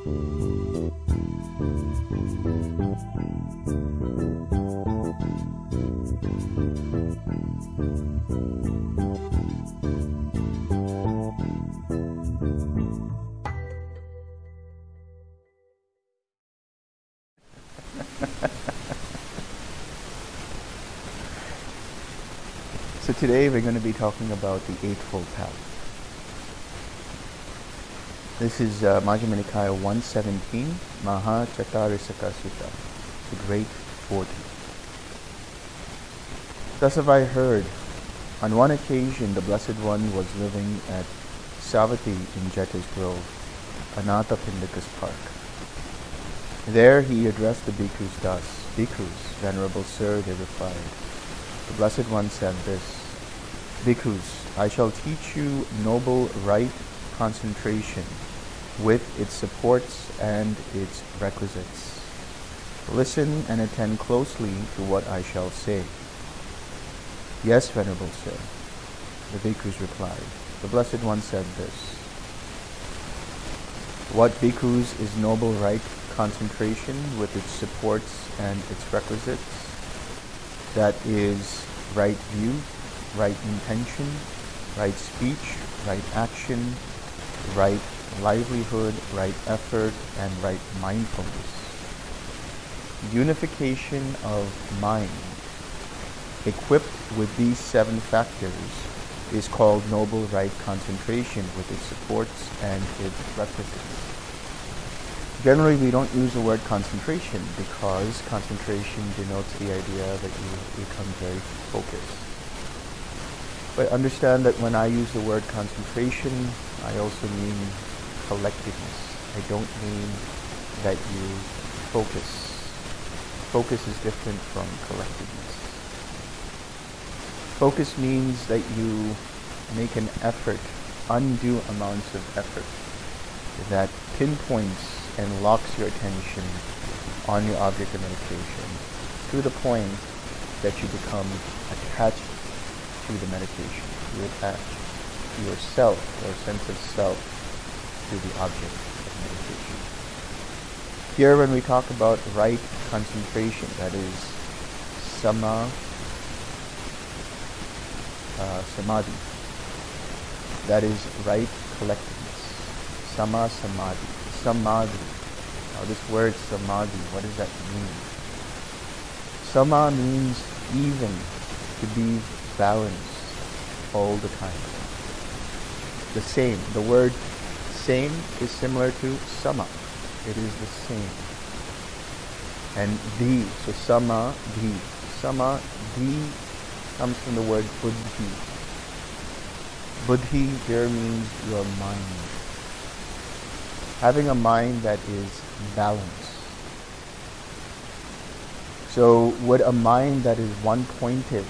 so today we're going to be talking about the Eightfold Path. This is uh, Majjhima Nikaya 117, Maha Chatarisaka Sutta, the Great Forty. Thus have I heard, on one occasion the Blessed One was living at Savatthi in Jeta's Grove, Anathapindika's park. There he addressed the bhikkhus thus, Bhikkhus, Venerable Sir, they replied. The Blessed One said this, Bhikkhus, I shall teach you noble right concentration with its supports and its requisites. Listen and attend closely to what I shall say. Yes, Venerable Sir, the bhikkhus replied. The Blessed One said this. What bhikkhus is noble right concentration with its supports and its requisites? That is right view, right intention, right speech, right action, right livelihood, right effort, and right mindfulness. Unification of mind, equipped with these seven factors, is called noble right concentration with its supports and its requisites. Generally, we don't use the word concentration because concentration denotes the idea that you become very focused. But understand that when I use the word concentration, I also mean collectiveness. I don't mean that you focus. Focus is different from collectiveness. Focus means that you make an effort, undue amounts of effort, that pinpoints and locks your attention on your object of meditation to the point that you become attached to the meditation. You attach yourself or sense of self to the object of meditation. Here when we talk about right concentration, that is sama uh, samadhi, that is right collectiveness, sama samadhi, samadhi. Now this word samadhi, what does that mean? Sama means even, to be balanced all the time. The same, the word same is similar to sama. It is the same. And the, so sama, the. Sama, the comes from the word buddhi. Buddhi here means your mind. Having a mind that is balanced. So would a mind that is one-pointed,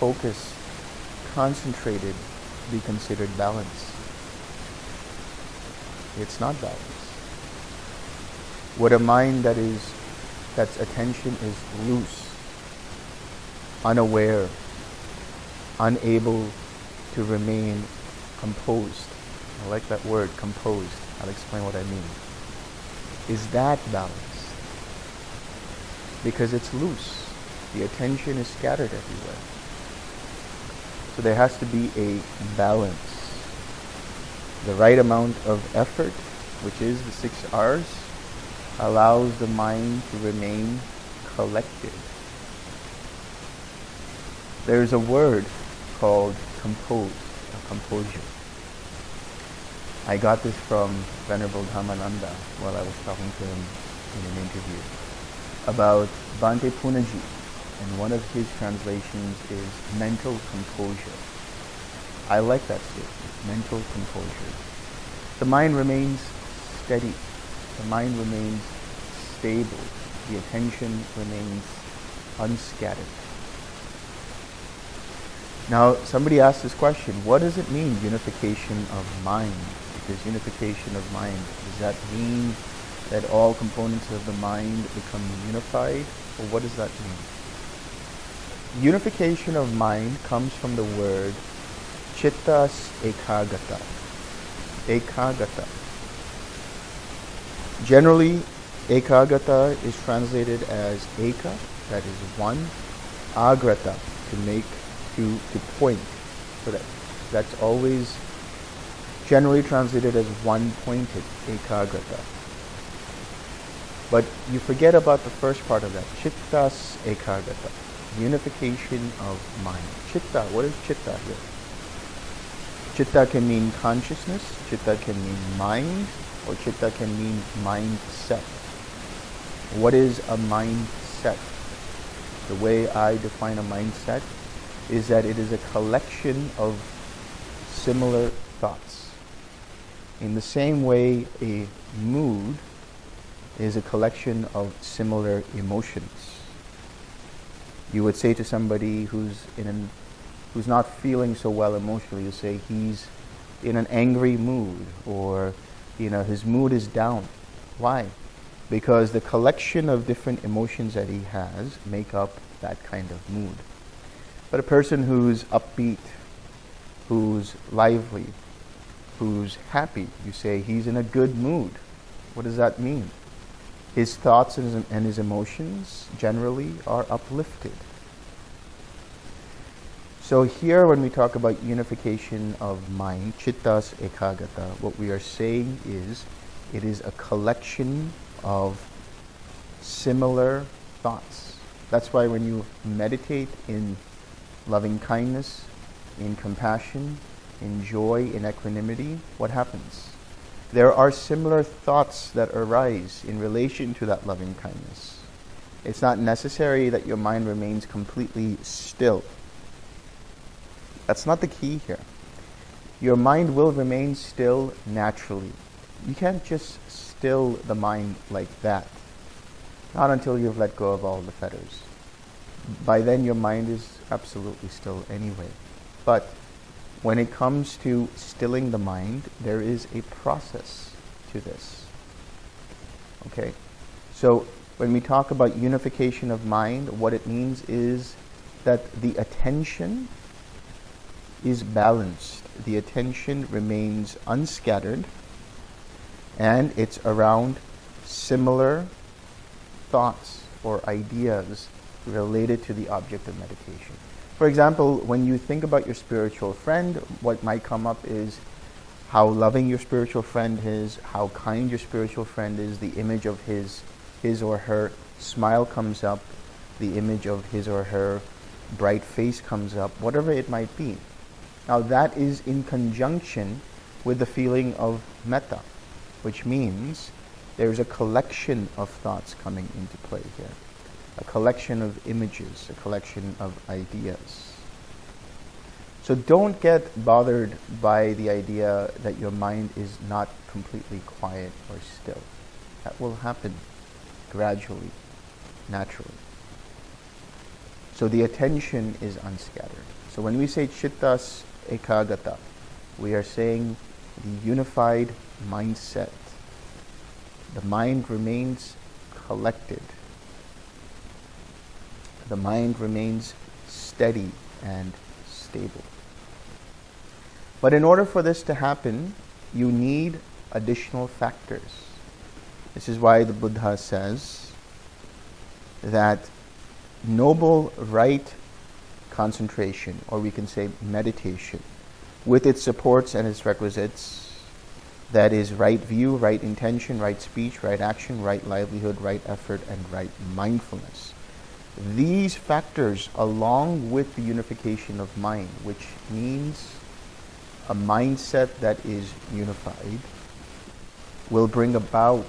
focused, concentrated be considered balanced? It's not balance. Would a mind that is that's attention is loose, unaware, unable to remain composed. I like that word, composed. I'll explain what I mean. Is that balance? Because it's loose. The attention is scattered everywhere. So there has to be a balance the right amount of effort, which is the six R's, allows the mind to remain collected. There's a word called compose, or composure. I got this from Venerable Dhammananda while I was talking to him in an interview about Bhante Punnaji, and one of his translations is mental composure. I like that statement, mental composure. The mind remains steady. The mind remains stable. The attention remains unscattered. Now, somebody asked this question, what does it mean, unification of mind? Because unification of mind, does that mean that all components of the mind become unified? Or what does that mean? Unification of mind comes from the word Chittas ekagata. Ekagata. Generally, ekagata is translated as eka, that is one, agrata, to make, to, to point. So that, that's always generally translated as one-pointed, ekagrata. But you forget about the first part of that, chittas ekagrata, unification of mind. Chitta, what is chitta here? Chitta can mean consciousness, chitta can mean mind, or chitta can mean mindset. What is a mindset? The way I define a mindset is that it is a collection of similar thoughts. In the same way, a mood is a collection of similar emotions. You would say to somebody who's in an who's not feeling so well emotionally, you say he's in an angry mood or you know his mood is down. Why? Because the collection of different emotions that he has make up that kind of mood. But a person who's upbeat, who's lively, who's happy, you say he's in a good mood. What does that mean? His thoughts and his, and his emotions generally are uplifted. So here when we talk about unification of mind, chittas ekagata, what we are saying is it is a collection of similar thoughts. That's why when you meditate in loving kindness, in compassion, in joy, in equanimity, what happens? There are similar thoughts that arise in relation to that loving kindness. It's not necessary that your mind remains completely still that's not the key here. Your mind will remain still naturally. You can't just still the mind like that. Not until you've let go of all the fetters. By then your mind is absolutely still anyway. But when it comes to stilling the mind, there is a process to this. Okay? So when we talk about unification of mind, what it means is that the attention is balanced. The attention remains unscattered and it's around similar thoughts or ideas related to the object of meditation. For example, when you think about your spiritual friend, what might come up is how loving your spiritual friend is, how kind your spiritual friend is, the image of his, his or her smile comes up, the image of his or her bright face comes up, whatever it might be. Now that is in conjunction with the feeling of metta, which means there's a collection of thoughts coming into play here. A collection of images, a collection of ideas. So don't get bothered by the idea that your mind is not completely quiet or still. That will happen gradually, naturally. So the attention is unscattered. So when we say chittas ekagata. We are saying the unified mindset. The mind remains collected. The mind remains steady and stable. But in order for this to happen, you need additional factors. This is why the Buddha says that noble right concentration, or we can say meditation, with its supports and its requisites. That is right view, right intention, right speech, right action, right livelihood, right effort, and right mindfulness. These factors, along with the unification of mind, which means a mindset that is unified, will bring about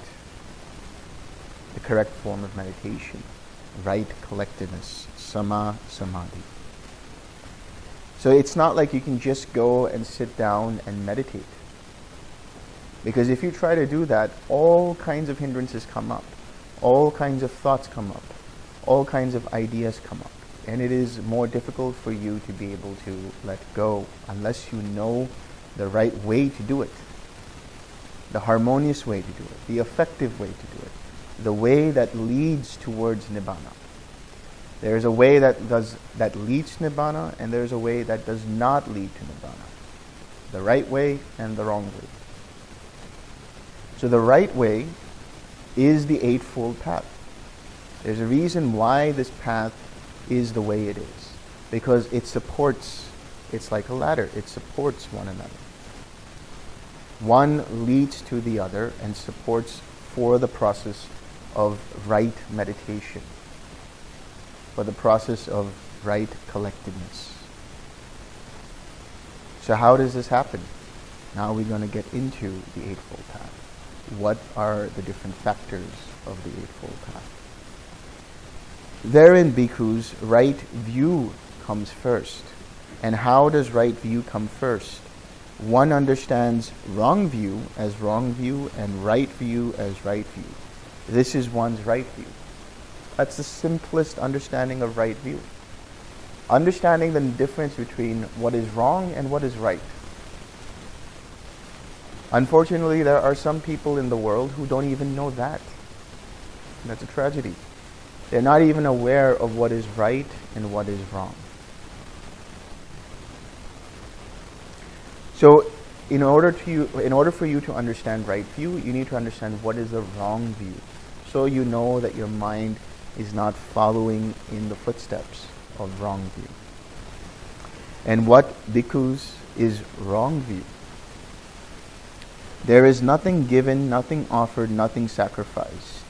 the correct form of meditation, right collectedness, sama samadhi. So it's not like you can just go and sit down and meditate. Because if you try to do that, all kinds of hindrances come up. All kinds of thoughts come up. All kinds of ideas come up. And it is more difficult for you to be able to let go unless you know the right way to do it. The harmonious way to do it. The effective way to do it. The way that leads towards Nibbana. There's a way that does that leads to nibbana, and there's a way that does not lead to nibbana. The right way and the wrong way. So the right way is the Eightfold Path. There's a reason why this path is the way it is. Because it supports, it's like a ladder, it supports one another. One leads to the other and supports for the process of right meditation, for the process of right collectedness. So how does this happen? Now we're going to get into the Eightfold Path. What are the different factors of the Eightfold Path? Therein, bhikkhus, right view comes first. And how does right view come first? One understands wrong view as wrong view and right view as right view. This is one's right view. That's the simplest understanding of right view. Understanding the difference between what is wrong and what is right. Unfortunately, there are some people in the world who don't even know that. That's a tragedy. They're not even aware of what is right and what is wrong. So, in order to you, in order for you to understand right view, you need to understand what is the wrong view. So you know that your mind is not following in the footsteps of wrong view. And what bhikkhus is wrong view? There is nothing given, nothing offered, nothing sacrificed.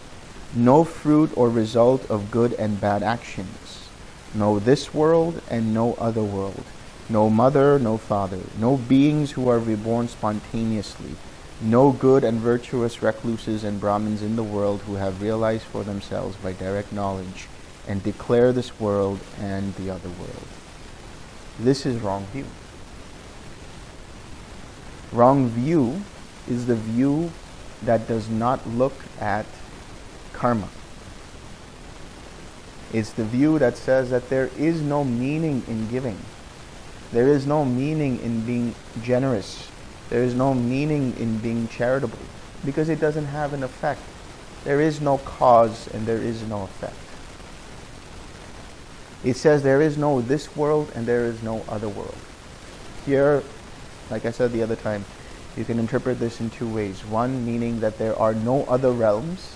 No fruit or result of good and bad actions. No this world and no other world. No mother, no father. No beings who are reborn spontaneously. No good and virtuous recluses and Brahmins in the world who have realized for themselves by direct knowledge and declare this world and the other world. This is wrong view. Wrong view is the view that does not look at karma. It's the view that says that there is no meaning in giving. There is no meaning in being generous. There is no meaning in being charitable because it doesn't have an effect. There is no cause and there is no effect. It says there is no this world and there is no other world. Here, like I said the other time, you can interpret this in two ways. One, meaning that there are no other realms,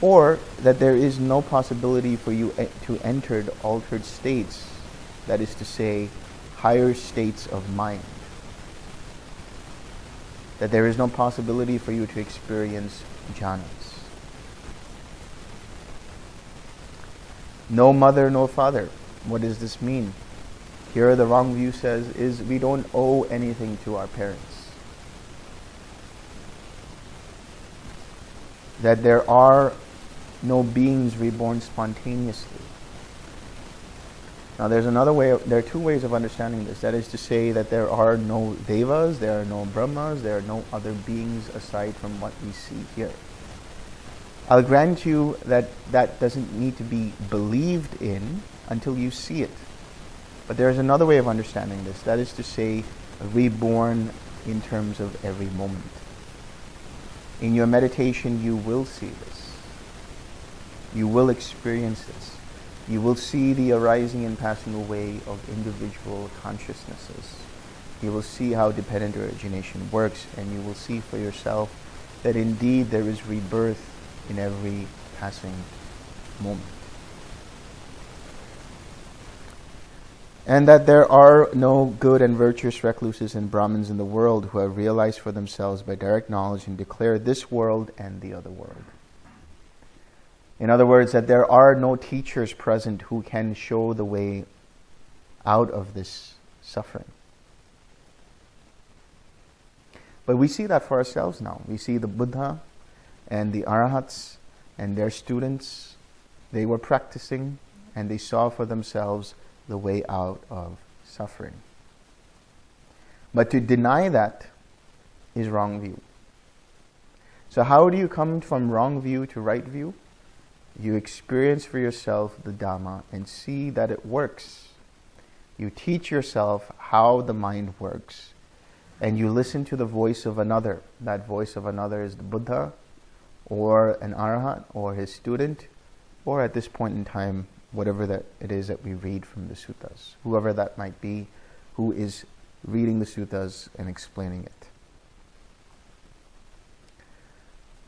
or that there is no possibility for you to enter altered states, that is to say, higher states of mind. That there is no possibility for you to experience jhanas. No mother, no father. What does this mean? Here the wrong view says is we don't owe anything to our parents. That there are no beings reborn spontaneously. Now there's another way, there are two ways of understanding this. That is to say that there are no devas, there are no brahmas, there are no other beings aside from what we see here. I'll grant you that that doesn't need to be believed in until you see it. But there is another way of understanding this. That is to say, reborn in terms of every moment. In your meditation, you will see this. You will experience this. You will see the arising and passing away of individual consciousnesses. You will see how dependent origination works, and you will see for yourself that indeed there is rebirth in every passing moment. and that there are no good and virtuous recluses and Brahmins in the world who have realized for themselves by direct knowledge and declare this world and the other world. In other words, that there are no teachers present who can show the way out of this suffering. But we see that for ourselves now. We see the Buddha and the Arahats and their students, they were practicing and they saw for themselves the way out of suffering. But to deny that is wrong view. So how do you come from wrong view to right view? You experience for yourself the Dhamma and see that it works. You teach yourself how the mind works and you listen to the voice of another. That voice of another is the Buddha or an Arhat or his student or at this point in time whatever that it is that we read from the suttas, whoever that might be, who is reading the suttas and explaining it.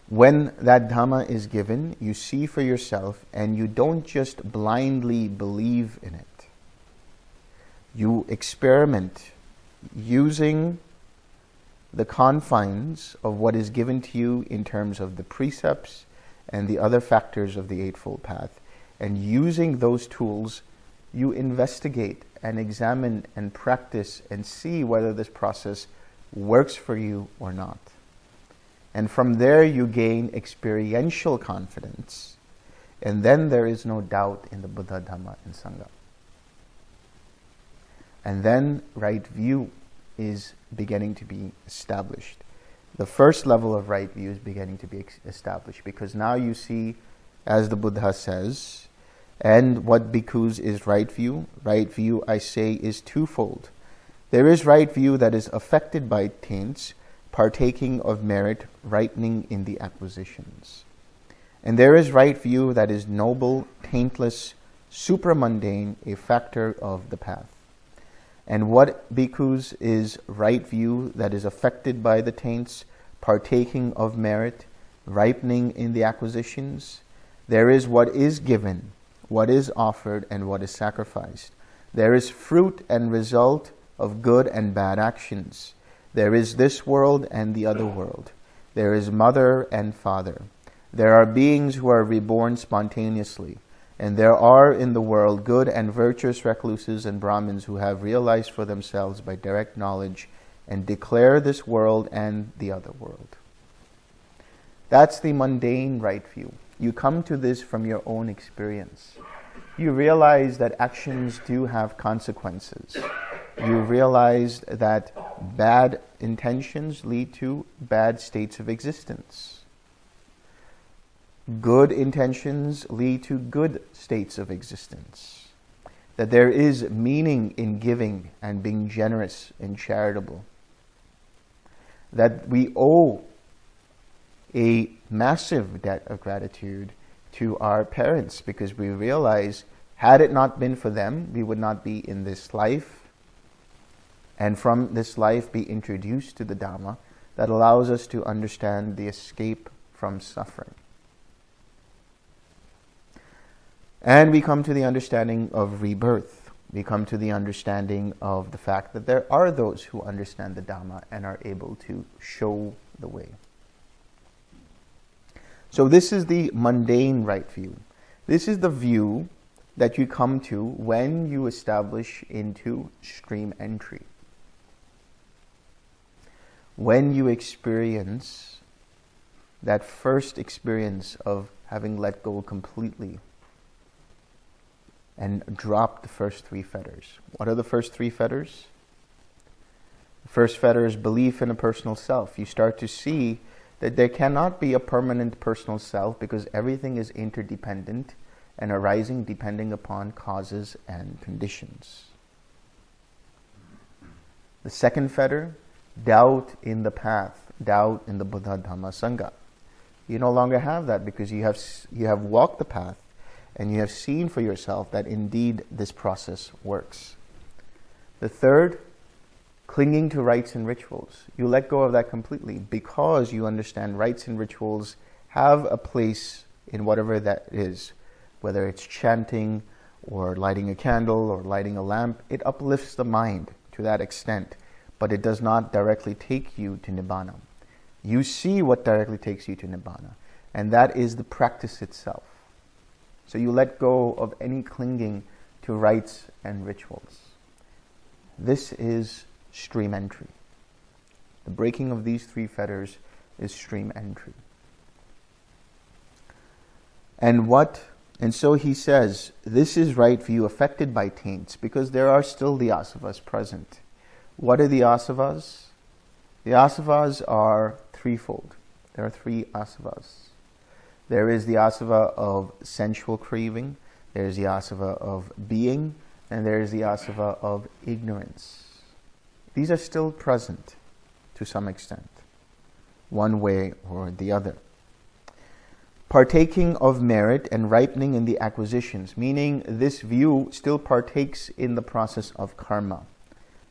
When that Dhamma is given, you see for yourself and you don't just blindly believe in it. You experiment using the confines of what is given to you in terms of the precepts and the other factors of the Eightfold Path. And using those tools, you investigate and examine and practice and see whether this process works for you or not. And from there you gain experiential confidence. And then there is no doubt in the Buddha, Dhamma, and Sangha. And then right view is beginning to be established. The first level of right view is beginning to be established because now you see, as the Buddha says, and what bhikkhus is right view? Right view, I say, is twofold. There is right view that is affected by taints, partaking of merit, ripening in the acquisitions. And there is right view that is noble, taintless, supramundane, a factor of the path. And what bhikkhus is right view that is affected by the taints, partaking of merit, ripening in the acquisitions. There is what is given, what is offered, and what is sacrificed. There is fruit and result of good and bad actions. There is this world and the other world. There is mother and father. There are beings who are reborn spontaneously. And there are in the world good and virtuous recluses and Brahmins who have realized for themselves by direct knowledge and declare this world and the other world. That's the mundane right view. You come to this from your own experience. You realize that actions do have consequences you realize that bad intentions lead to bad states of existence. Good intentions lead to good states of existence. That there is meaning in giving and being generous and charitable. That we owe a massive debt of gratitude to our parents because we realize had it not been for them, we would not be in this life and from this life be introduced to the Dhamma that allows us to understand the escape from suffering. And we come to the understanding of rebirth. We come to the understanding of the fact that there are those who understand the Dhamma and are able to show the way. So this is the mundane right view. This is the view that you come to when you establish into stream entry when you experience that first experience of having let go completely and drop the first three fetters. What are the first three fetters? The first fetter is belief in a personal self. You start to see that there cannot be a permanent personal self because everything is interdependent and arising depending upon causes and conditions. The second fetter doubt in the path, doubt in the Buddha Dhamma Sangha. You no longer have that because you have, you have walked the path and you have seen for yourself that indeed this process works. The third, clinging to rites and rituals. You let go of that completely because you understand rites and rituals have a place in whatever that is, whether it's chanting or lighting a candle or lighting a lamp, it uplifts the mind to that extent but it does not directly take you to Nibbana. You see what directly takes you to Nibbana, and that is the practice itself. So you let go of any clinging to rites and rituals. This is stream entry. The breaking of these three fetters is stream entry. And what, and so he says, this is right view affected by taints because there are still the asavas present. What are the asavas? The asavas are threefold. There are three asavas. There is the asava of sensual craving, there is the asava of being, and there is the asava of ignorance. These are still present to some extent, one way or the other. Partaking of merit and ripening in the acquisitions, meaning this view still partakes in the process of karma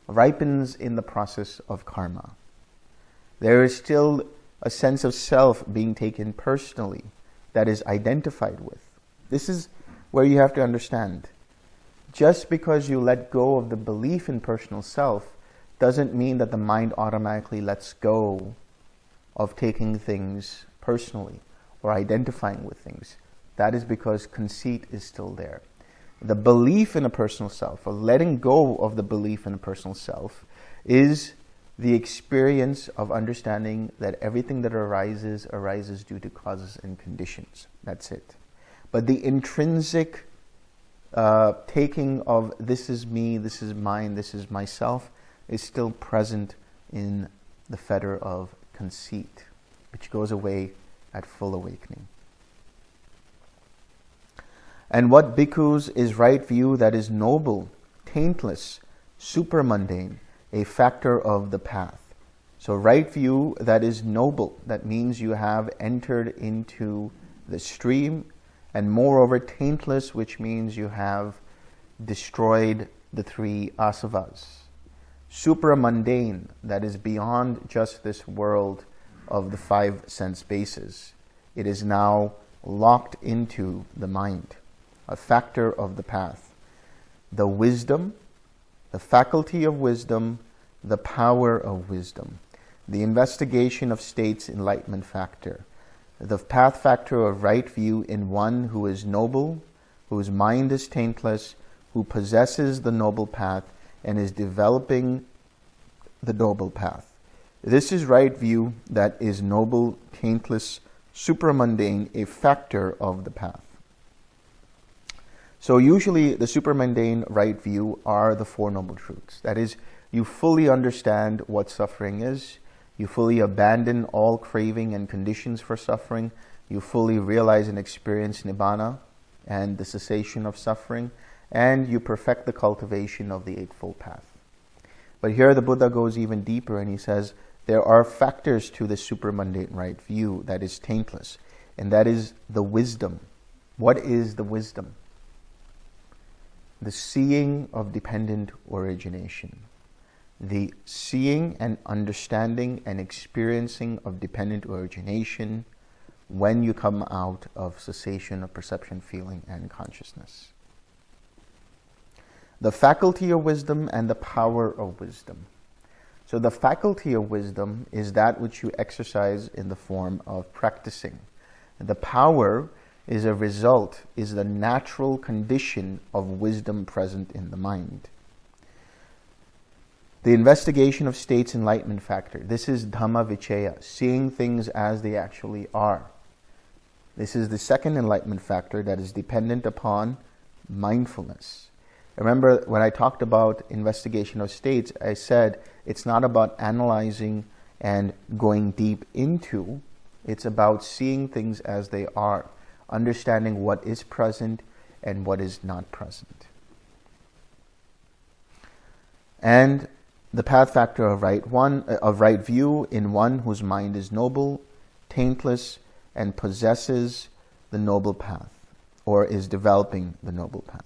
ripens in the process of karma. There is still a sense of self being taken personally that is identified with. This is where you have to understand. Just because you let go of the belief in personal self doesn't mean that the mind automatically lets go of taking things personally or identifying with things. That is because conceit is still there. The belief in a personal self, or letting go of the belief in a personal self, is the experience of understanding that everything that arises arises due to causes and conditions. That's it. But the intrinsic uh, taking of this is me, this is mine, this is myself is still present in the fetter of conceit, which goes away at full awakening. And what bhikkhus is right view that is noble, taintless, supramundane, a factor of the path. So right view that is noble, that means you have entered into the stream, and moreover taintless, which means you have destroyed the three asavas. Supramundane, that is beyond just this world of the five sense bases. It is now locked into the mind, a factor of the path. The wisdom, the faculty of wisdom, the power of wisdom, the investigation of states enlightenment factor, the path factor of right view in one who is noble, whose mind is taintless, who possesses the noble path and is developing the noble path. This is right view that is noble, taintless, supramundane, a factor of the path. So usually the supramundane right view are the Four Noble Truths. That is, you fully understand what suffering is, you fully abandon all craving and conditions for suffering, you fully realize and experience Nibbana and the cessation of suffering, and you perfect the cultivation of the Eightfold Path. But here the Buddha goes even deeper and he says, there are factors to the supramundane right view that is taintless, and that is the wisdom. What is the wisdom? The seeing of dependent origination. The seeing and understanding and experiencing of dependent origination when you come out of cessation of perception, feeling, and consciousness. The faculty of wisdom and the power of wisdom. So the faculty of wisdom is that which you exercise in the form of practicing. The power is a result, is the natural condition of wisdom present in the mind. The investigation of states enlightenment factor. This is Dhamma Vichaya, seeing things as they actually are. This is the second enlightenment factor that is dependent upon mindfulness. Remember when I talked about investigation of states, I said it's not about analyzing and going deep into, it's about seeing things as they are, understanding what is present and what is not present. And the path factor of right one uh, of right view in one whose mind is noble, taintless, and possesses the noble path, or is developing the noble path.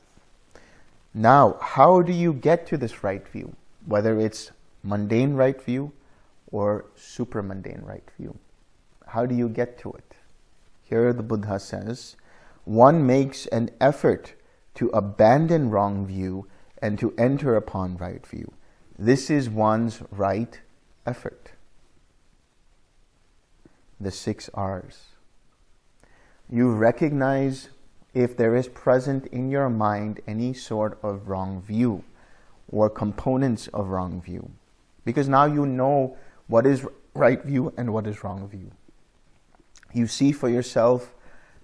Now, how do you get to this right view? Whether it's mundane right view or super mundane right view. How do you get to it? Here the Buddha says, one makes an effort to abandon wrong view and to enter upon right view. This is one's right effort. The six R's. You recognize if there is present in your mind any sort of wrong view or components of wrong view because now you know what is right view and what is wrong view. You see for yourself,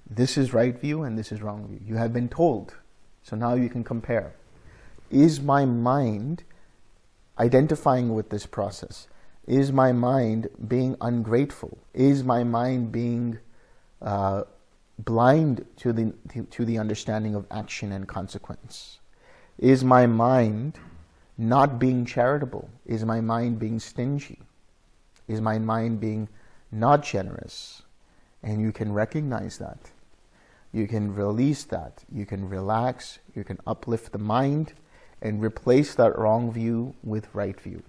this is right view and this is wrong view. You have been told. So now you can compare. Is my mind identifying with this process? Is my mind being ungrateful? Is my mind being uh, blind to the, to the understanding of action and consequence? Is my mind not being charitable? Is my mind being stingy? Is my mind being not generous? And you can recognize that. You can release that. You can relax. You can uplift the mind and replace that wrong view with right view.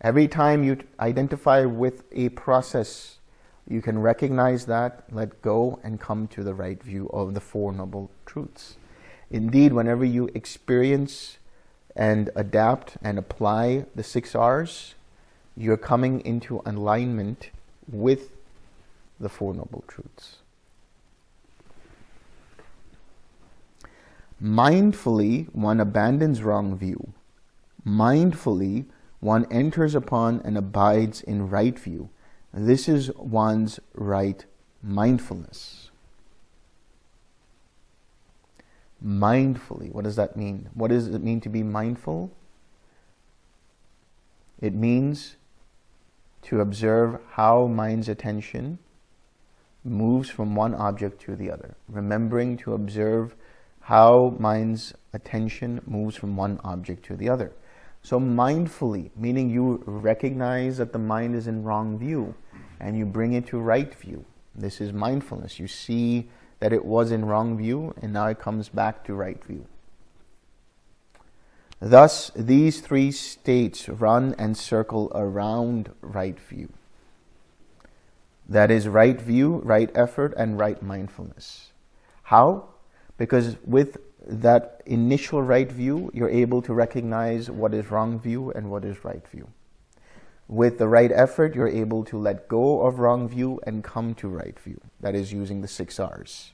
Every time you identify with a process you can recognize that, let go, and come to the right view of the Four Noble Truths. Indeed, whenever you experience and adapt and apply the six R's, you're coming into alignment with the Four Noble Truths. Mindfully, one abandons wrong view. Mindfully, one enters upon and abides in right view. This is one's right mindfulness. Mindfully, what does that mean? What does it mean to be mindful? It means to observe how mind's attention moves from one object to the other, remembering to observe how mind's attention moves from one object to the other. So mindfully, meaning you recognize that the mind is in wrong view and you bring it to right view. This is mindfulness. You see that it was in wrong view and now it comes back to right view. Thus, these three states run and circle around right view. That is right view, right effort, and right mindfulness. How? Because with that initial right view, you're able to recognize what is wrong view and what is right view. With the right effort, you're able to let go of wrong view and come to right view. That is using the six R's.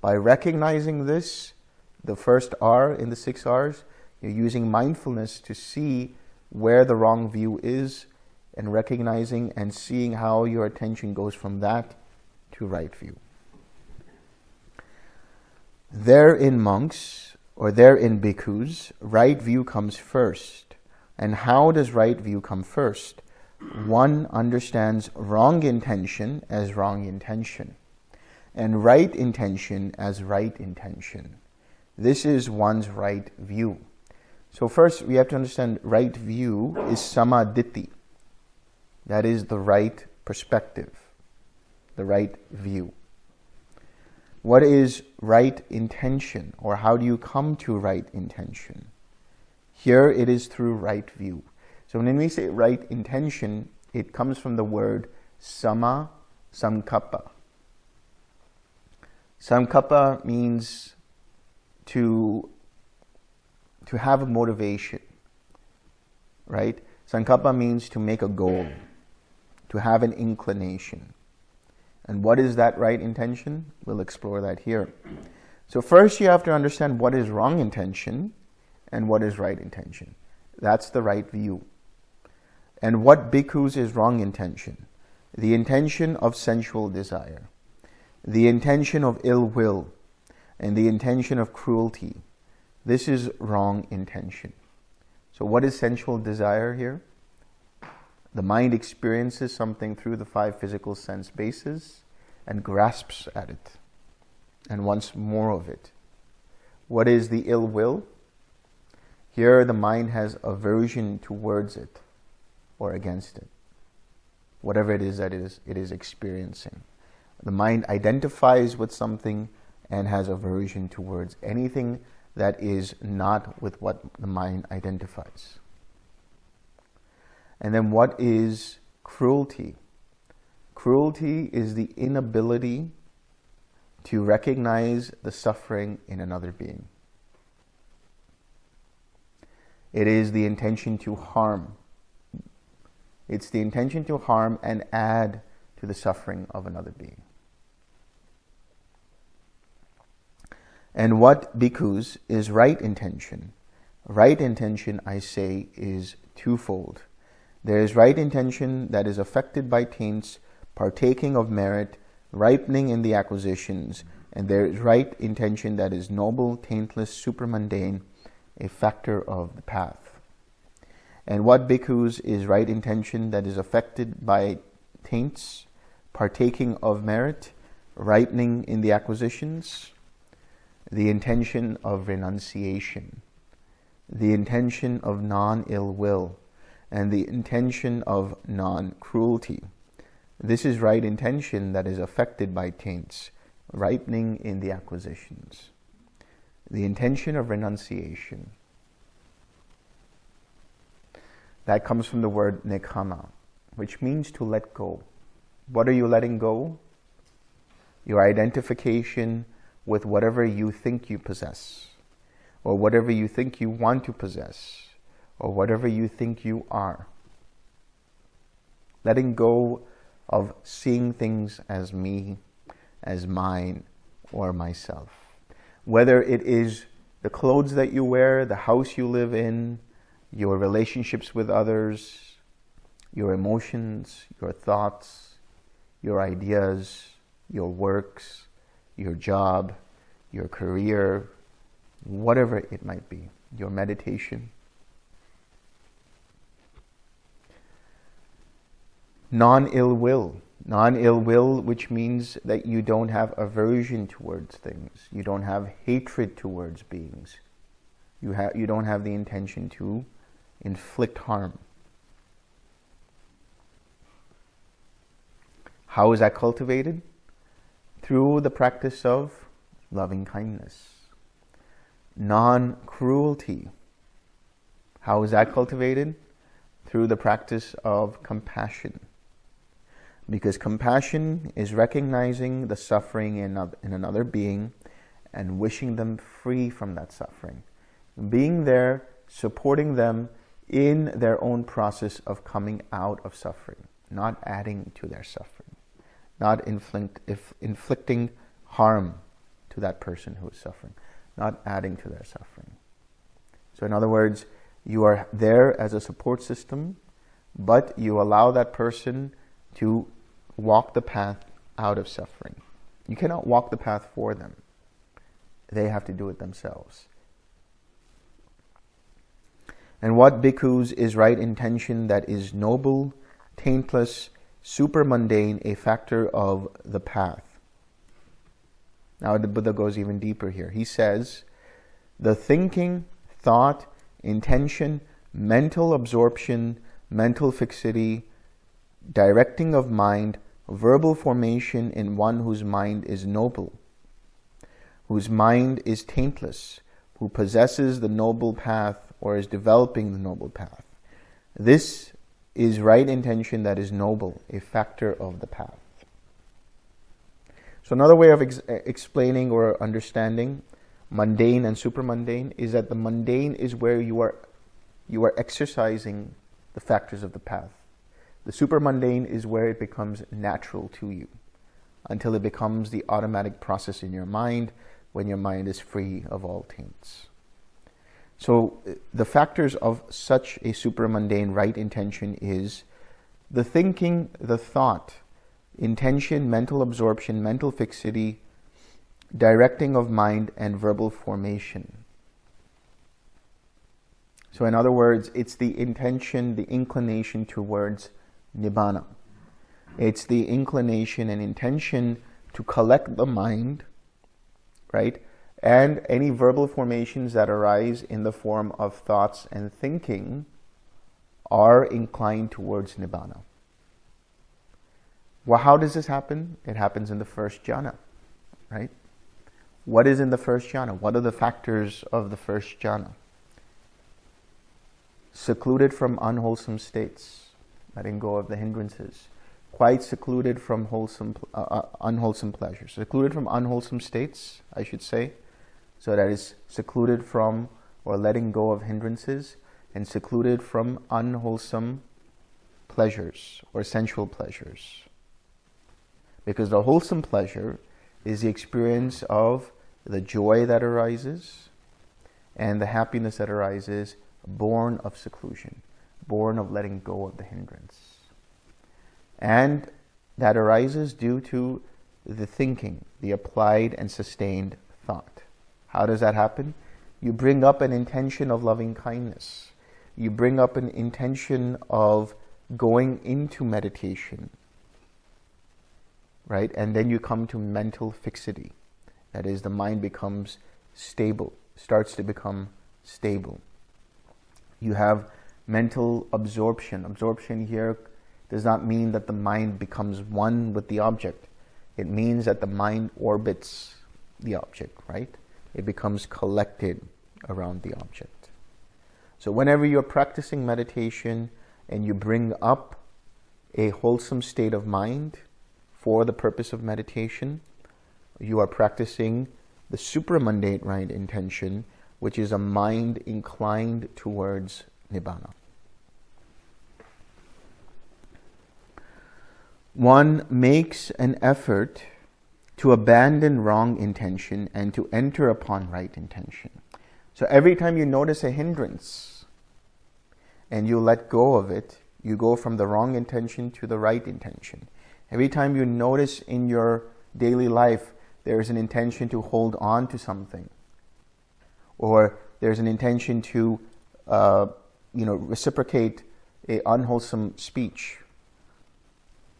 By recognizing this, the first R in the six R's, you're using mindfulness to see where the wrong view is and recognizing and seeing how your attention goes from that to right view. There in monks, or there in bhikkhus, right view comes first. And how does right view come first? One understands wrong intention as wrong intention, and right intention as right intention. This is one's right view. So first, we have to understand right view is samaditi. That is the right perspective, the right view. What is right intention, or how do you come to right intention? Here it is through right view. So when we say right intention, it comes from the word sama sankappa. Sankappa means to to have a motivation, right? Sankappa means to make a goal, to have an inclination. And what is that right intention? We'll explore that here. So first you have to understand what is wrong intention and what is right intention. That's the right view. And what bhikkhus is wrong intention? The intention of sensual desire, the intention of ill will, and the intention of cruelty, this is wrong intention. So what is sensual desire here? The mind experiences something through the five physical sense bases and grasps at it and wants more of it. What is the ill will? Here the mind has aversion towards it or against it. Whatever it is that it is, it is experiencing. The mind identifies with something and has aversion towards anything that is not with what the mind identifies. And then what is cruelty? Cruelty is the inability to recognize the suffering in another being. It is the intention to harm. It's the intention to harm and add to the suffering of another being. And what bhikkhus is right intention? Right intention, I say, is twofold. There is right intention that is affected by taints, partaking of merit, ripening in the acquisitions, and there is right intention that is noble, taintless, supermundane, a factor of the path. And what bhikkhus is right intention that is affected by taints, partaking of merit, ripening in the acquisitions, the intention of renunciation, the intention of non-ill will, and the intention of non-cruelty. This is right intention that is affected by taints, ripening in the acquisitions. The intention of renunciation. That comes from the word nekkhamma, which means to let go. What are you letting go? Your identification with whatever you think you possess, or whatever you think you want to possess, or whatever you think you are. Letting go of seeing things as me, as mine, or myself. Whether it is the clothes that you wear, the house you live in, your relationships with others, your emotions, your thoughts, your ideas, your works, your job, your career, whatever it might be, your meditation. Non-ill will. Non-ill will, which means that you don't have aversion towards things. You don't have hatred towards beings. You, have, you don't have the intention to inflict harm. How is that cultivated? Through the practice of loving kindness. Non-cruelty. How is that cultivated? Through the practice of compassion. Because compassion is recognizing the suffering in, in another being and wishing them free from that suffering. Being there, supporting them in their own process of coming out of suffering, not adding to their suffering, not inflict, if, inflicting harm to that person who is suffering, not adding to their suffering. So in other words, you are there as a support system, but you allow that person to walk the path out of suffering. You cannot walk the path for them. They have to do it themselves. And what bhikkhus is right intention that is noble, taintless, super mundane, a factor of the path. Now the Buddha goes even deeper here. He says, the thinking, thought, intention, mental absorption, mental fixity, directing of mind, verbal formation in one whose mind is noble, whose mind is taintless, who possesses the noble path or is developing the noble path. This is right intention that is noble, a factor of the path. So another way of ex explaining or understanding mundane and supermundane is that the mundane is where you are you are exercising the factors of the path. The supermundane is where it becomes natural to you until it becomes the automatic process in your mind when your mind is free of all taints. So the factors of such a supermundane right intention is the thinking, the thought, intention, mental absorption, mental fixity, directing of mind, and verbal formation. So in other words, it's the intention, the inclination towards nibbana. It's the inclination and intention to collect the mind, right? And any verbal formations that arise in the form of thoughts and thinking are inclined towards nibbana. Well, how does this happen? It happens in the first jhana, right? What is in the first jhana? What are the factors of the first jhana? Secluded from unwholesome states, letting go of the hindrances, quite secluded from wholesome, uh, uh, unwholesome pleasures, secluded from unwholesome states, I should say, so that is secluded from or letting go of hindrances and secluded from unwholesome pleasures or sensual pleasures. Because the wholesome pleasure is the experience of the joy that arises and the happiness that arises born of seclusion born of letting go of the hindrance. And that arises due to the thinking, the applied and sustained thought. How does that happen? You bring up an intention of loving kindness. You bring up an intention of going into meditation, right? And then you come to mental fixity. That is, the mind becomes stable, starts to become stable. You have mental absorption. Absorption here does not mean that the mind becomes one with the object. It means that the mind orbits the object, right? It becomes collected around the object. So whenever you're practicing meditation and you bring up a wholesome state of mind, for the purpose of meditation. You are practicing the supramundane right intention, which is a mind inclined towards nibbana. One makes an effort to abandon wrong intention and to enter upon right intention. So every time you notice a hindrance and you let go of it, you go from the wrong intention to the right intention. Every time you notice in your daily life there's an intention to hold on to something, or there's an intention to, uh, you know, reciprocate a unwholesome speech,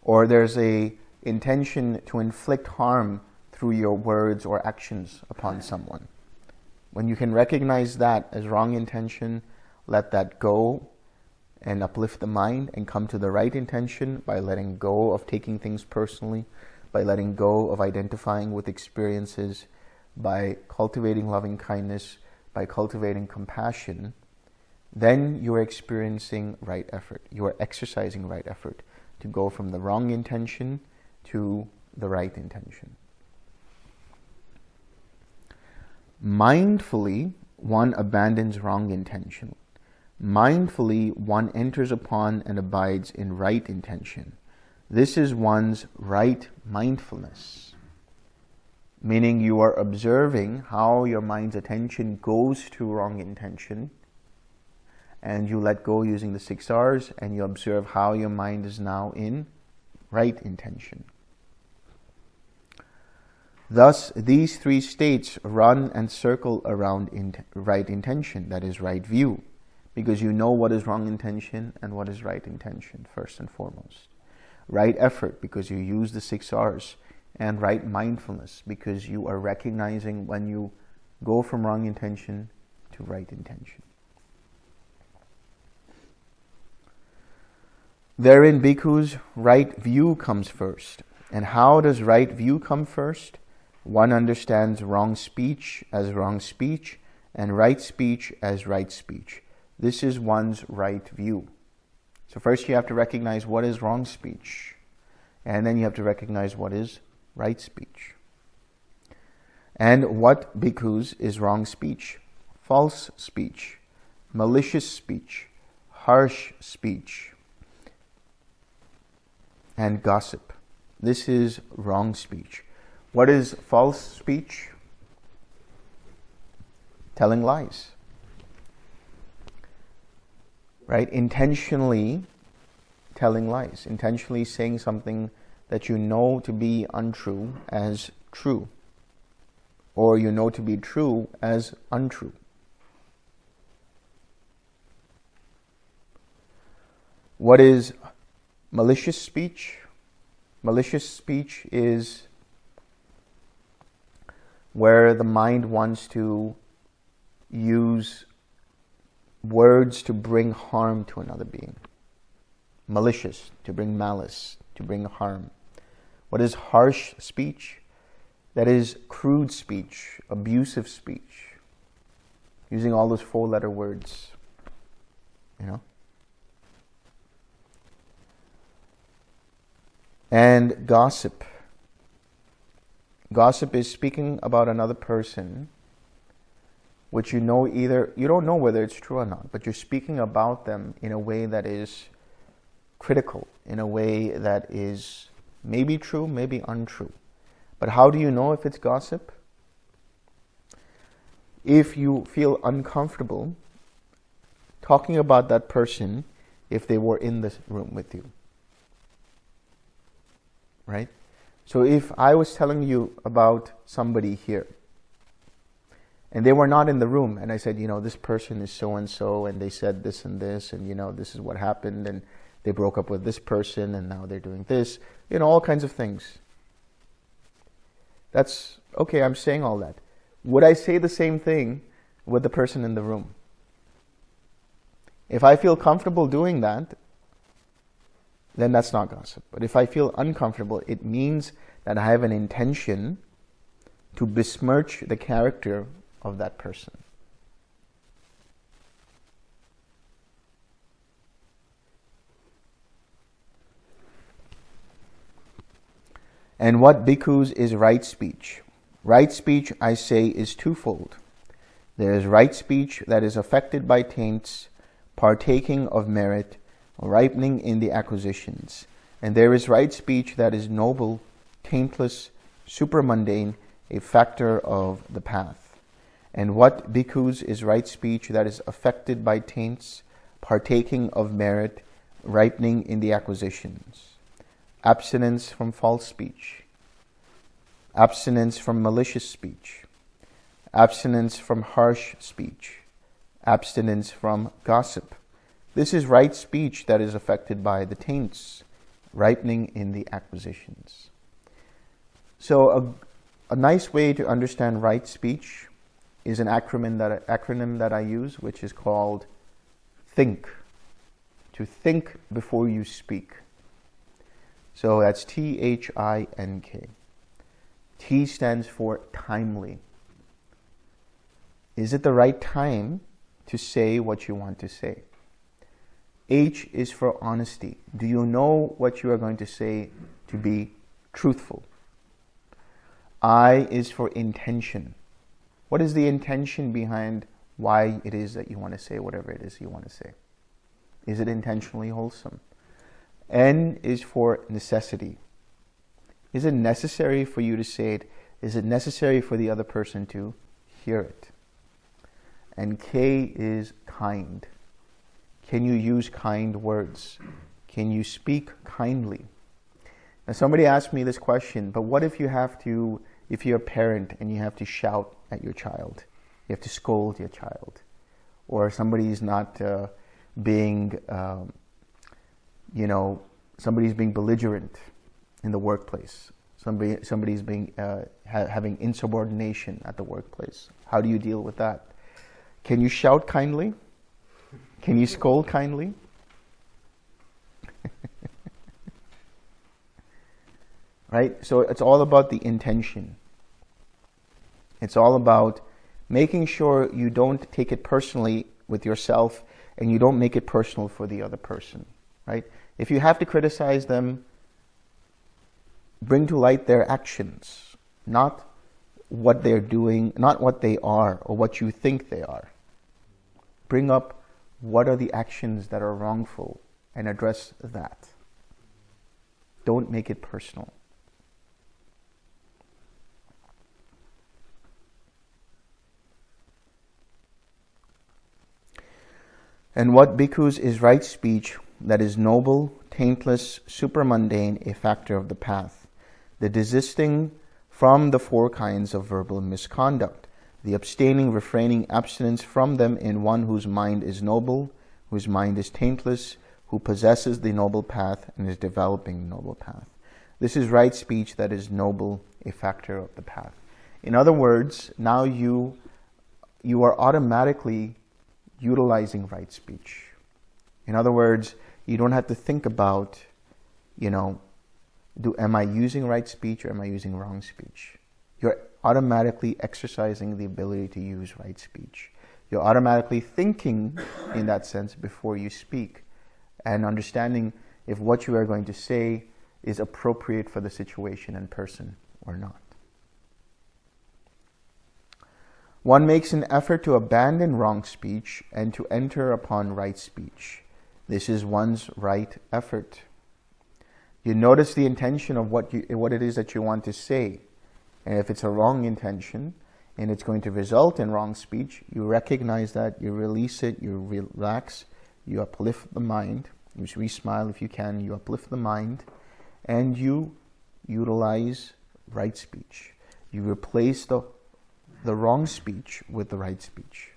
or there's a intention to inflict harm through your words or actions upon someone. When you can recognize that as wrong intention, let that go and uplift the mind and come to the right intention by letting go of taking things personally, by letting go of identifying with experiences, by cultivating loving kindness, by cultivating compassion, then you are experiencing right effort. You are exercising right effort to go from the wrong intention to the right intention. Mindfully, one abandons wrong intention. Mindfully, one enters upon and abides in right intention. This is one's right mindfulness, meaning you are observing how your mind's attention goes to wrong intention, and you let go using the six R's, and you observe how your mind is now in right intention. Thus, these three states run and circle around in right intention, that is right view, because you know what is wrong intention and what is right intention, first and foremost. Right effort, because you use the six R's, and right mindfulness, because you are recognizing when you go from wrong intention to right intention. Therein, bhikkhus, right view comes first. And how does right view come first? One understands wrong speech as wrong speech and right speech as right speech. This is one's right view. So first you have to recognize what is wrong speech. And then you have to recognize what is right speech. And what, bhikkhus, is wrong speech? False speech, malicious speech, harsh speech, and gossip. This is wrong speech. What is false speech? Telling lies. Right? Intentionally telling lies. Intentionally saying something that you know to be untrue as true. Or you know to be true as untrue. What is malicious speech? Malicious speech is where the mind wants to use words to bring harm to another being. Malicious, to bring malice, to bring harm. What is harsh speech? That is crude speech, abusive speech, using all those four-letter words, you know. And gossip Gossip is speaking about another person, which you know either, you don't know whether it's true or not, but you're speaking about them in a way that is critical, in a way that is maybe true, maybe untrue. But how do you know if it's gossip? If you feel uncomfortable talking about that person if they were in this room with you. Right? So if I was telling you about somebody here, and they were not in the room, and I said, you know, this person is so-and-so, and they said this and this, and, you know, this is what happened, and they broke up with this person, and now they're doing this, you know, all kinds of things. That's, okay, I'm saying all that. Would I say the same thing with the person in the room? If I feel comfortable doing that, then that's not gossip. But if I feel uncomfortable, it means that I have an intention to besmirch the character of that person. And what bhikkhus is right speech? Right speech, I say, is twofold. There is right speech that is affected by taints, partaking of merit, ripening in the acquisitions. And there is right speech that is noble, taintless, supramundane, a factor of the path. And what bhikkhus is right speech that is affected by taints, partaking of merit, ripening in the acquisitions. Abstinence from false speech. Abstinence from malicious speech. Abstinence from harsh speech. Abstinence from gossip. This is right speech that is affected by the taints, ripening in the acquisitions. So a, a nice way to understand right speech is an acronym that, acronym that I use, which is called THINK. To think before you speak. So that's T-H-I-N-K. T stands for timely. Is it the right time to say what you want to say? H is for honesty. Do you know what you are going to say to be truthful? I is for intention. What is the intention behind why it is that you want to say whatever it is you want to say? Is it intentionally wholesome? N is for necessity. Is it necessary for you to say it? Is it necessary for the other person to hear it? And K is kind. Can you use kind words? Can you speak kindly? Now somebody asked me this question, but what if you have to, if you're a parent and you have to shout at your child? You have to scold your child. Or somebody is not uh, being, um, you know, somebody's being belligerent in the workplace. Somebody, somebody's being, uh, ha having insubordination at the workplace. How do you deal with that? Can you shout kindly? Can you scold kindly? right? So it's all about the intention. It's all about making sure you don't take it personally with yourself and you don't make it personal for the other person, right? If you have to criticize them, bring to light their actions, not what they're doing, not what they are or what you think they are. Bring up what are the actions that are wrongful and address that. Don't make it personal. And what bhikkhus is right speech that is noble, taintless, supramundane, a factor of the path. The desisting from the four kinds of verbal misconduct the abstaining, refraining, abstinence from them in one whose mind is noble, whose mind is taintless, who possesses the noble path and is developing the noble path. This is right speech that is noble, a factor of the path. In other words, now you, you are automatically utilizing right speech. In other words, you don't have to think about, you know, do am I using right speech or am I using wrong speech? You're automatically exercising the ability to use right speech. You're automatically thinking in that sense before you speak and understanding if what you are going to say is appropriate for the situation and person or not. One makes an effort to abandon wrong speech and to enter upon right speech. This is one's right effort. You notice the intention of what, you, what it is that you want to say. And if it's a wrong intention and it's going to result in wrong speech, you recognize that, you release it, you relax, you uplift the mind, you smile if you can, you uplift the mind, and you utilize right speech. You replace the, the wrong speech with the right speech.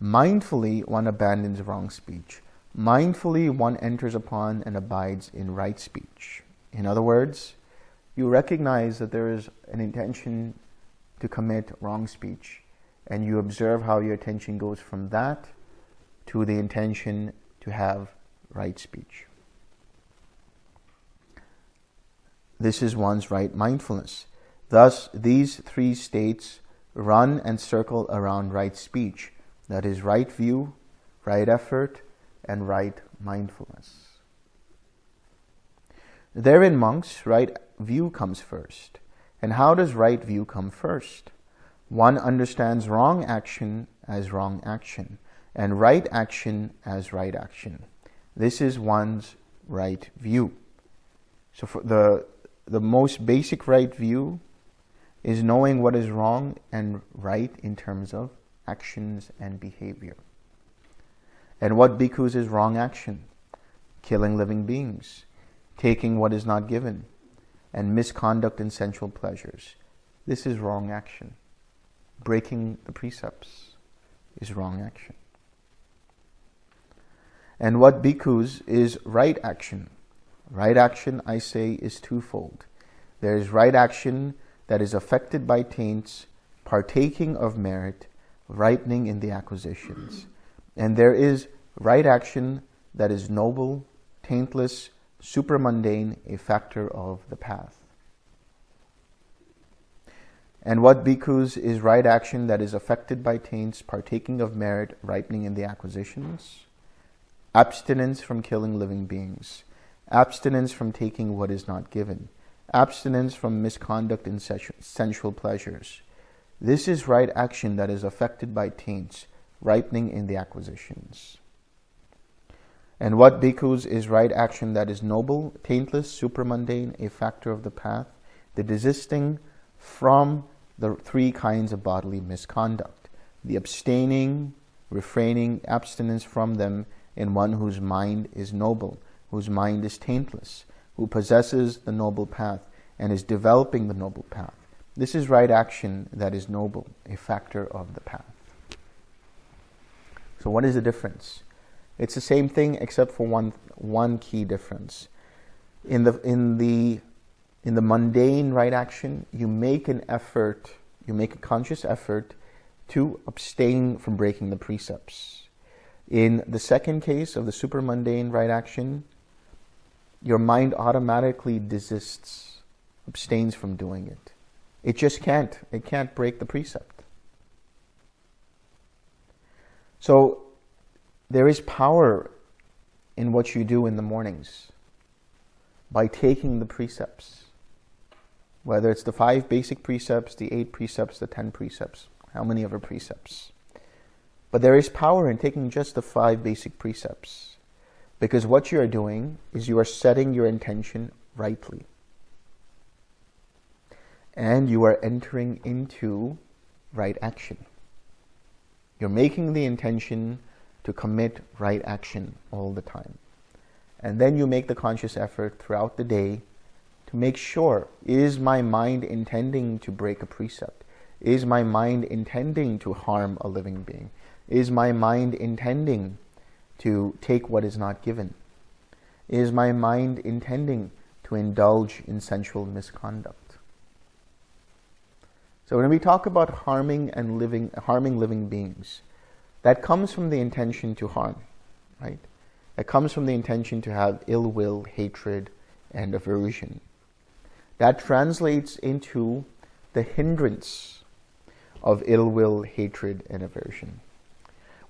Mindfully, one abandons wrong speech. Mindfully, one enters upon and abides in right speech. In other words, you recognize that there is an intention to commit wrong speech and you observe how your attention goes from that to the intention to have right speech. This is one's right mindfulness. Thus, these three states run and circle around right speech, that is right view, right effort, and right mindfulness. Therein, monks, right view comes first. And how does right view come first? One understands wrong action as wrong action and right action as right action. This is one's right view. So for the, the most basic right view is knowing what is wrong and right in terms of actions and behavior. And what bhikkhus is wrong action? Killing living beings, taking what is not given, and misconduct in sensual pleasures. This is wrong action. Breaking the precepts is wrong action. And what bhikkhus is right action. Right action, I say, is twofold. There is right action that is affected by taints, partaking of merit, ripening in the acquisitions. And there is right action that is noble, taintless, supramundane, a factor of the path. And what bhikkhus is right action that is affected by taints, partaking of merit, ripening in the acquisitions? Abstinence from killing living beings. Abstinence from taking what is not given. Abstinence from misconduct in sensual pleasures. This is right action that is affected by taints, ripening in the acquisitions. And what bhikkhus is right action that is noble, taintless, supramundane, a factor of the path, the desisting from the three kinds of bodily misconduct, the abstaining, refraining, abstinence from them in one whose mind is noble, whose mind is taintless, who possesses the noble path and is developing the noble path. This is right action that is noble, a factor of the path. So what is the difference? It's the same thing except for one, one key difference. In the, in, the, in the mundane right action, you make an effort, you make a conscious effort to abstain from breaking the precepts. In the second case of the supramundane right action, your mind automatically desists, abstains from doing it. It just can't. It can't break the precept. So there is power in what you do in the mornings by taking the precepts, whether it's the five basic precepts, the eight precepts, the ten precepts, how many ever precepts. But there is power in taking just the five basic precepts because what you are doing is you are setting your intention rightly. And you are entering into right action. You're making the intention to commit right action all the time. And then you make the conscious effort throughout the day to make sure, is my mind intending to break a precept? Is my mind intending to harm a living being? Is my mind intending to take what is not given? Is my mind intending to indulge in sensual misconduct? So when we talk about harming and living, harming living beings, that comes from the intention to harm, right? That comes from the intention to have ill will, hatred, and aversion. That translates into the hindrance of ill will, hatred, and aversion.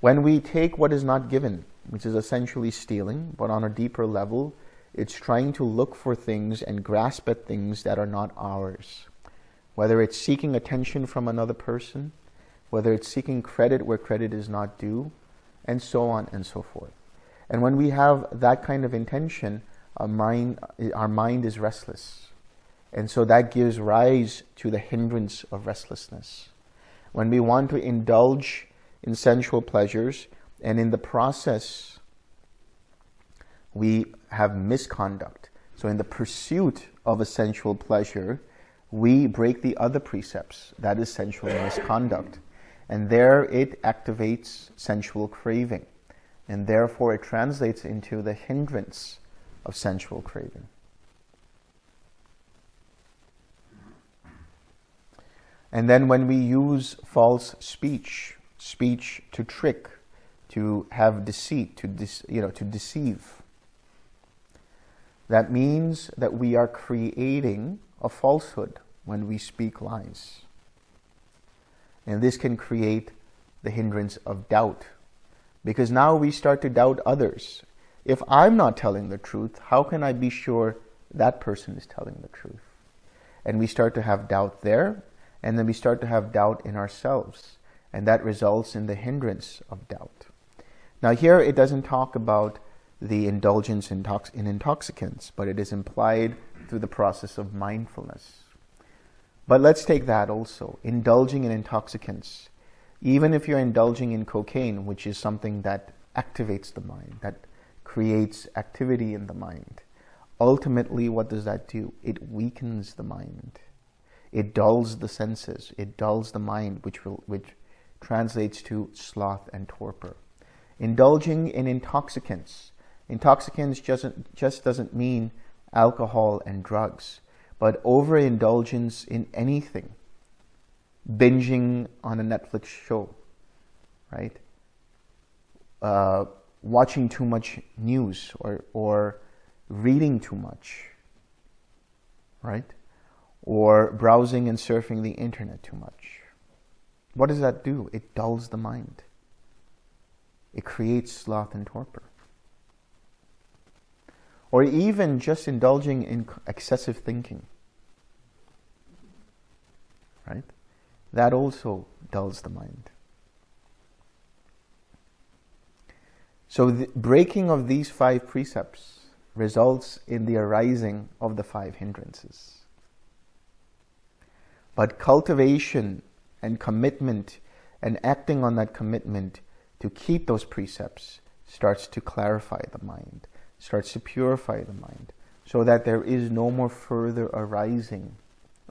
When we take what is not given, which is essentially stealing, but on a deeper level, it's trying to look for things and grasp at things that are not ours. Whether it's seeking attention from another person, whether it's seeking credit where credit is not due, and so on and so forth. And when we have that kind of intention, our mind, our mind is restless. And so that gives rise to the hindrance of restlessness. When we want to indulge in sensual pleasures, and in the process, we have misconduct. So in the pursuit of a sensual pleasure, we break the other precepts. That is sensual misconduct. And there it activates sensual craving. And therefore it translates into the hindrance of sensual craving. And then when we use false speech, speech to trick, to have deceit, to you know, to deceive, that means that we are creating a falsehood when we speak lies. And this can create the hindrance of doubt. Because now we start to doubt others. If I'm not telling the truth, how can I be sure that person is telling the truth. And we start to have doubt there, and then we start to have doubt in ourselves. And that results in the hindrance of doubt. Now here it doesn't talk about the indulgence in, in intoxicants, but it is implied through the process of mindfulness. But let's take that also. Indulging in intoxicants. Even if you're indulging in cocaine, which is something that activates the mind, that creates activity in the mind, ultimately what does that do? It weakens the mind. It dulls the senses. It dulls the mind, which, will, which translates to sloth and torpor. Indulging in intoxicants. Intoxicants just, just doesn't mean alcohol and drugs, but overindulgence in anything. Binging on a Netflix show, right? Uh, watching too much news or, or reading too much, right? Or browsing and surfing the internet too much. What does that do? It dulls the mind. It creates sloth and torpor. Or even just indulging in excessive thinking. Right? That also dulls the mind. So the breaking of these five precepts results in the arising of the five hindrances. But cultivation and commitment and acting on that commitment to keep those precepts starts to clarify the mind, starts to purify the mind, so that there is no more further arising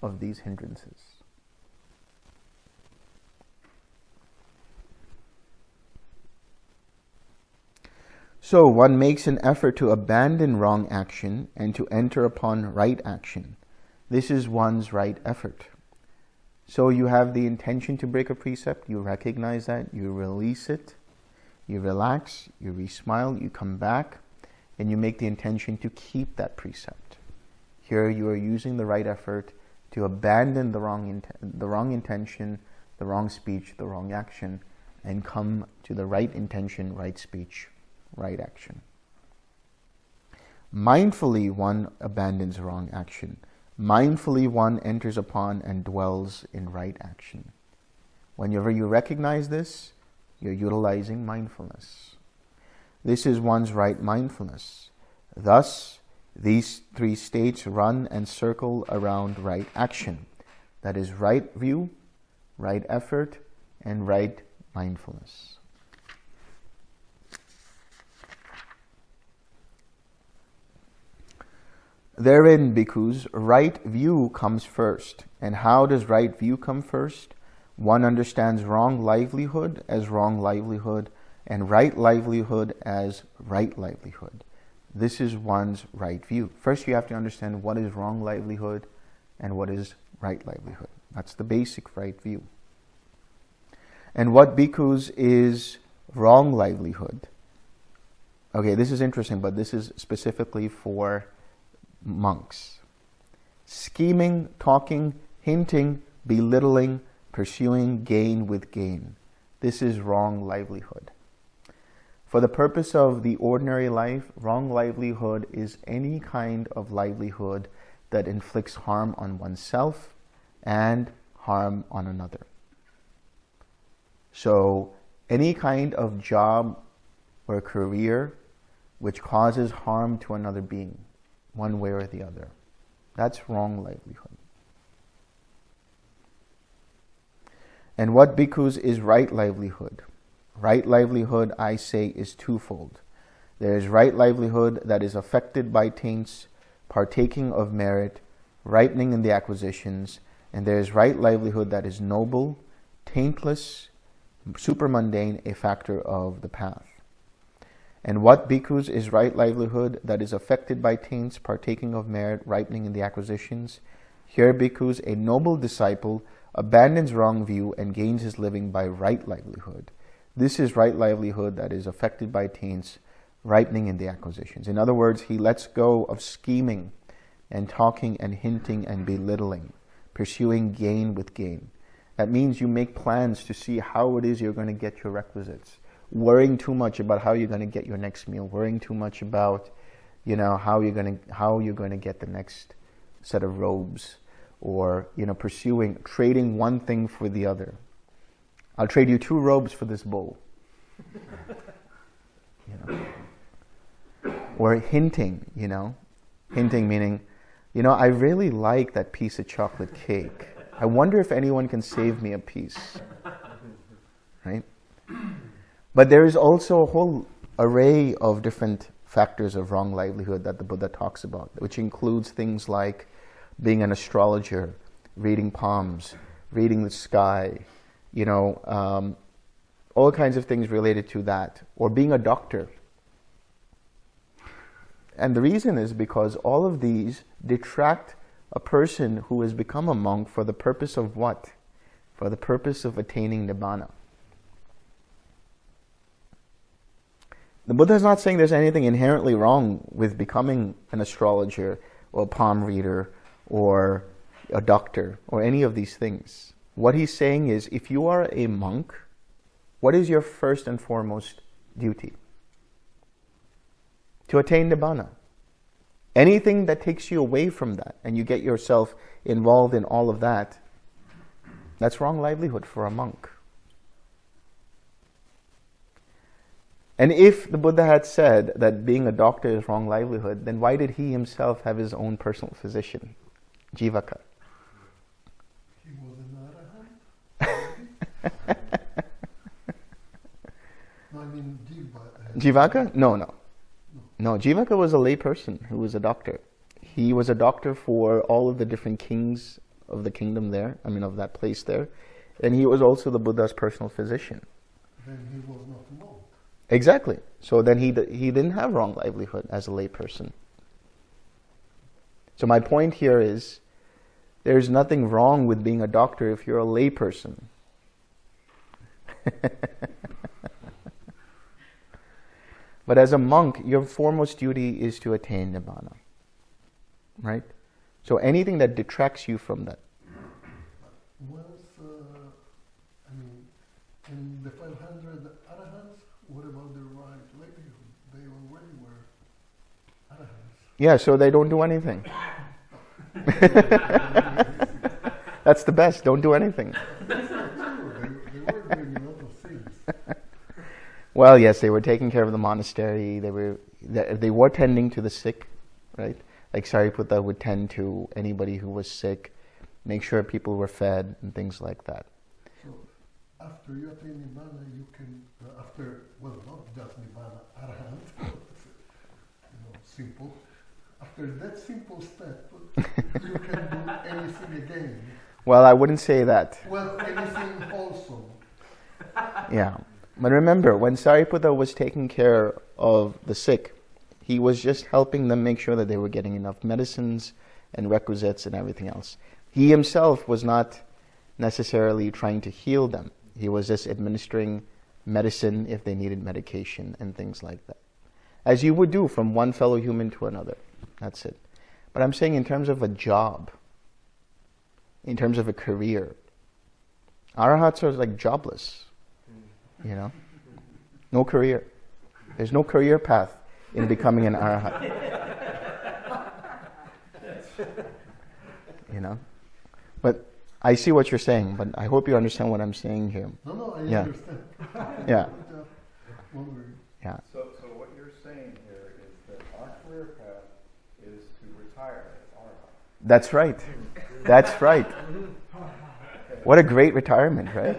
of these hindrances. So one makes an effort to abandon wrong action and to enter upon right action. This is one's right effort. So you have the intention to break a precept, you recognize that, you release it, you relax, you re-smile, you come back, and you make the intention to keep that precept. Here you are using the right effort to abandon the wrong, the wrong intention, the wrong speech, the wrong action, and come to the right intention, right speech, right action. Mindfully, one abandons wrong action. Mindfully, one enters upon and dwells in right action. Whenever you recognize this, you're utilizing mindfulness. This is one's right mindfulness. Thus, these three states run and circle around right action. That is right view, right effort, and right mindfulness. Therein, bhikkhus, right view comes first. And how does right view come first? One understands wrong livelihood as wrong livelihood and right livelihood as right livelihood. This is one's right view. First, you have to understand what is wrong livelihood and what is right livelihood. That's the basic right view. And what bhikkhus is wrong livelihood? Okay, this is interesting, but this is specifically for monks. Scheming, talking, hinting, belittling, pursuing gain with gain. This is wrong livelihood. For the purpose of the ordinary life, wrong livelihood is any kind of livelihood that inflicts harm on oneself and harm on another. So any kind of job or career which causes harm to another being one way or the other. That's wrong livelihood. And what bhikkhus is right livelihood? Right livelihood, I say, is twofold. There is right livelihood that is affected by taints, partaking of merit, ripening in the acquisitions, and there is right livelihood that is noble, taintless, supermundane, a factor of the path. And what bhikkhus is right livelihood that is affected by taints, partaking of merit, ripening in the acquisitions? Here bhikkhus, a noble disciple, abandons wrong view and gains his living by right livelihood. This is right livelihood that is affected by taints, ripening in the acquisitions. In other words, he lets go of scheming and talking and hinting and belittling, pursuing gain with gain. That means you make plans to see how it is you're going to get your requisites worrying too much about how you're going to get your next meal, worrying too much about, you know, how you're going to, how you're going to get the next set of robes or, you know, pursuing, trading one thing for the other. I'll trade you two robes for this bowl. you know. Or hinting, you know. Hinting meaning, you know, I really like that piece of chocolate cake. I wonder if anyone can save me a piece. Right? But there is also a whole array of different factors of wrong livelihood that the Buddha talks about, which includes things like being an astrologer, reading palms, reading the sky, you know, um, all kinds of things related to that, or being a doctor. And the reason is because all of these detract a person who has become a monk for the purpose of what? For the purpose of attaining nibbana. The Buddha is not saying there's anything inherently wrong with becoming an astrologer or a palm reader or a doctor or any of these things. What he's saying is if you are a monk, what is your first and foremost duty? To attain Nibbana. Anything that takes you away from that and you get yourself involved in all of that, that's wrong livelihood for a monk. And if the Buddha had said that being a doctor is wrong livelihood, then why did he himself have his own personal physician, Jivaka? He was an arahant? No, I mean Jiva. uh, Jivaka? No, no. No, Jivaka was a layperson who was a doctor. He was a doctor for all of the different kings of the kingdom there, I mean of that place there. And he was also the Buddha's personal physician. Then he was not a monk. Exactly. So then he, he didn't have wrong livelihood as a layperson. So my point here is there's nothing wrong with being a doctor if you're a layperson. but as a monk, your foremost duty is to attain nibbana. Right? So anything that detracts you from that. Was, uh, I mean, in the 500 arahants, what about the right livelihood? They already were arahants. Yeah, so they don't do anything. That's the best. Don't do anything. That's not true. They, they were doing a lot of things. Well, yes, they were taking care of the monastery. They were they, they were tending to the sick, right? Like Sariputta would tend to anybody who was sick, make sure people were fed and things like that. So after you attain Nibbana, you can, uh, after, well, not just Nibbana, Arahant, you know, simple. After that simple step, you can do anything again. Well, I wouldn't say that. Well, anything wholesome. Yeah. But remember, when Sariputta was taking care of the sick, he was just helping them make sure that they were getting enough medicines and requisites and everything else. He himself was not necessarily trying to heal them. He was just administering medicine if they needed medication and things like that. As you would do from one fellow human to another. That's it. But I'm saying in terms of a job, in terms of a career, arahats are like jobless. You know? No career. There's no career path in becoming an arahat. you know? But I see what you're saying, but I hope you understand what I'm saying here. No, no, I Yeah. understand. Yeah. Just. Yeah. So, so what you're saying here is that our career path is to retire as Arhat. That's right. That's right. What a great retirement, right?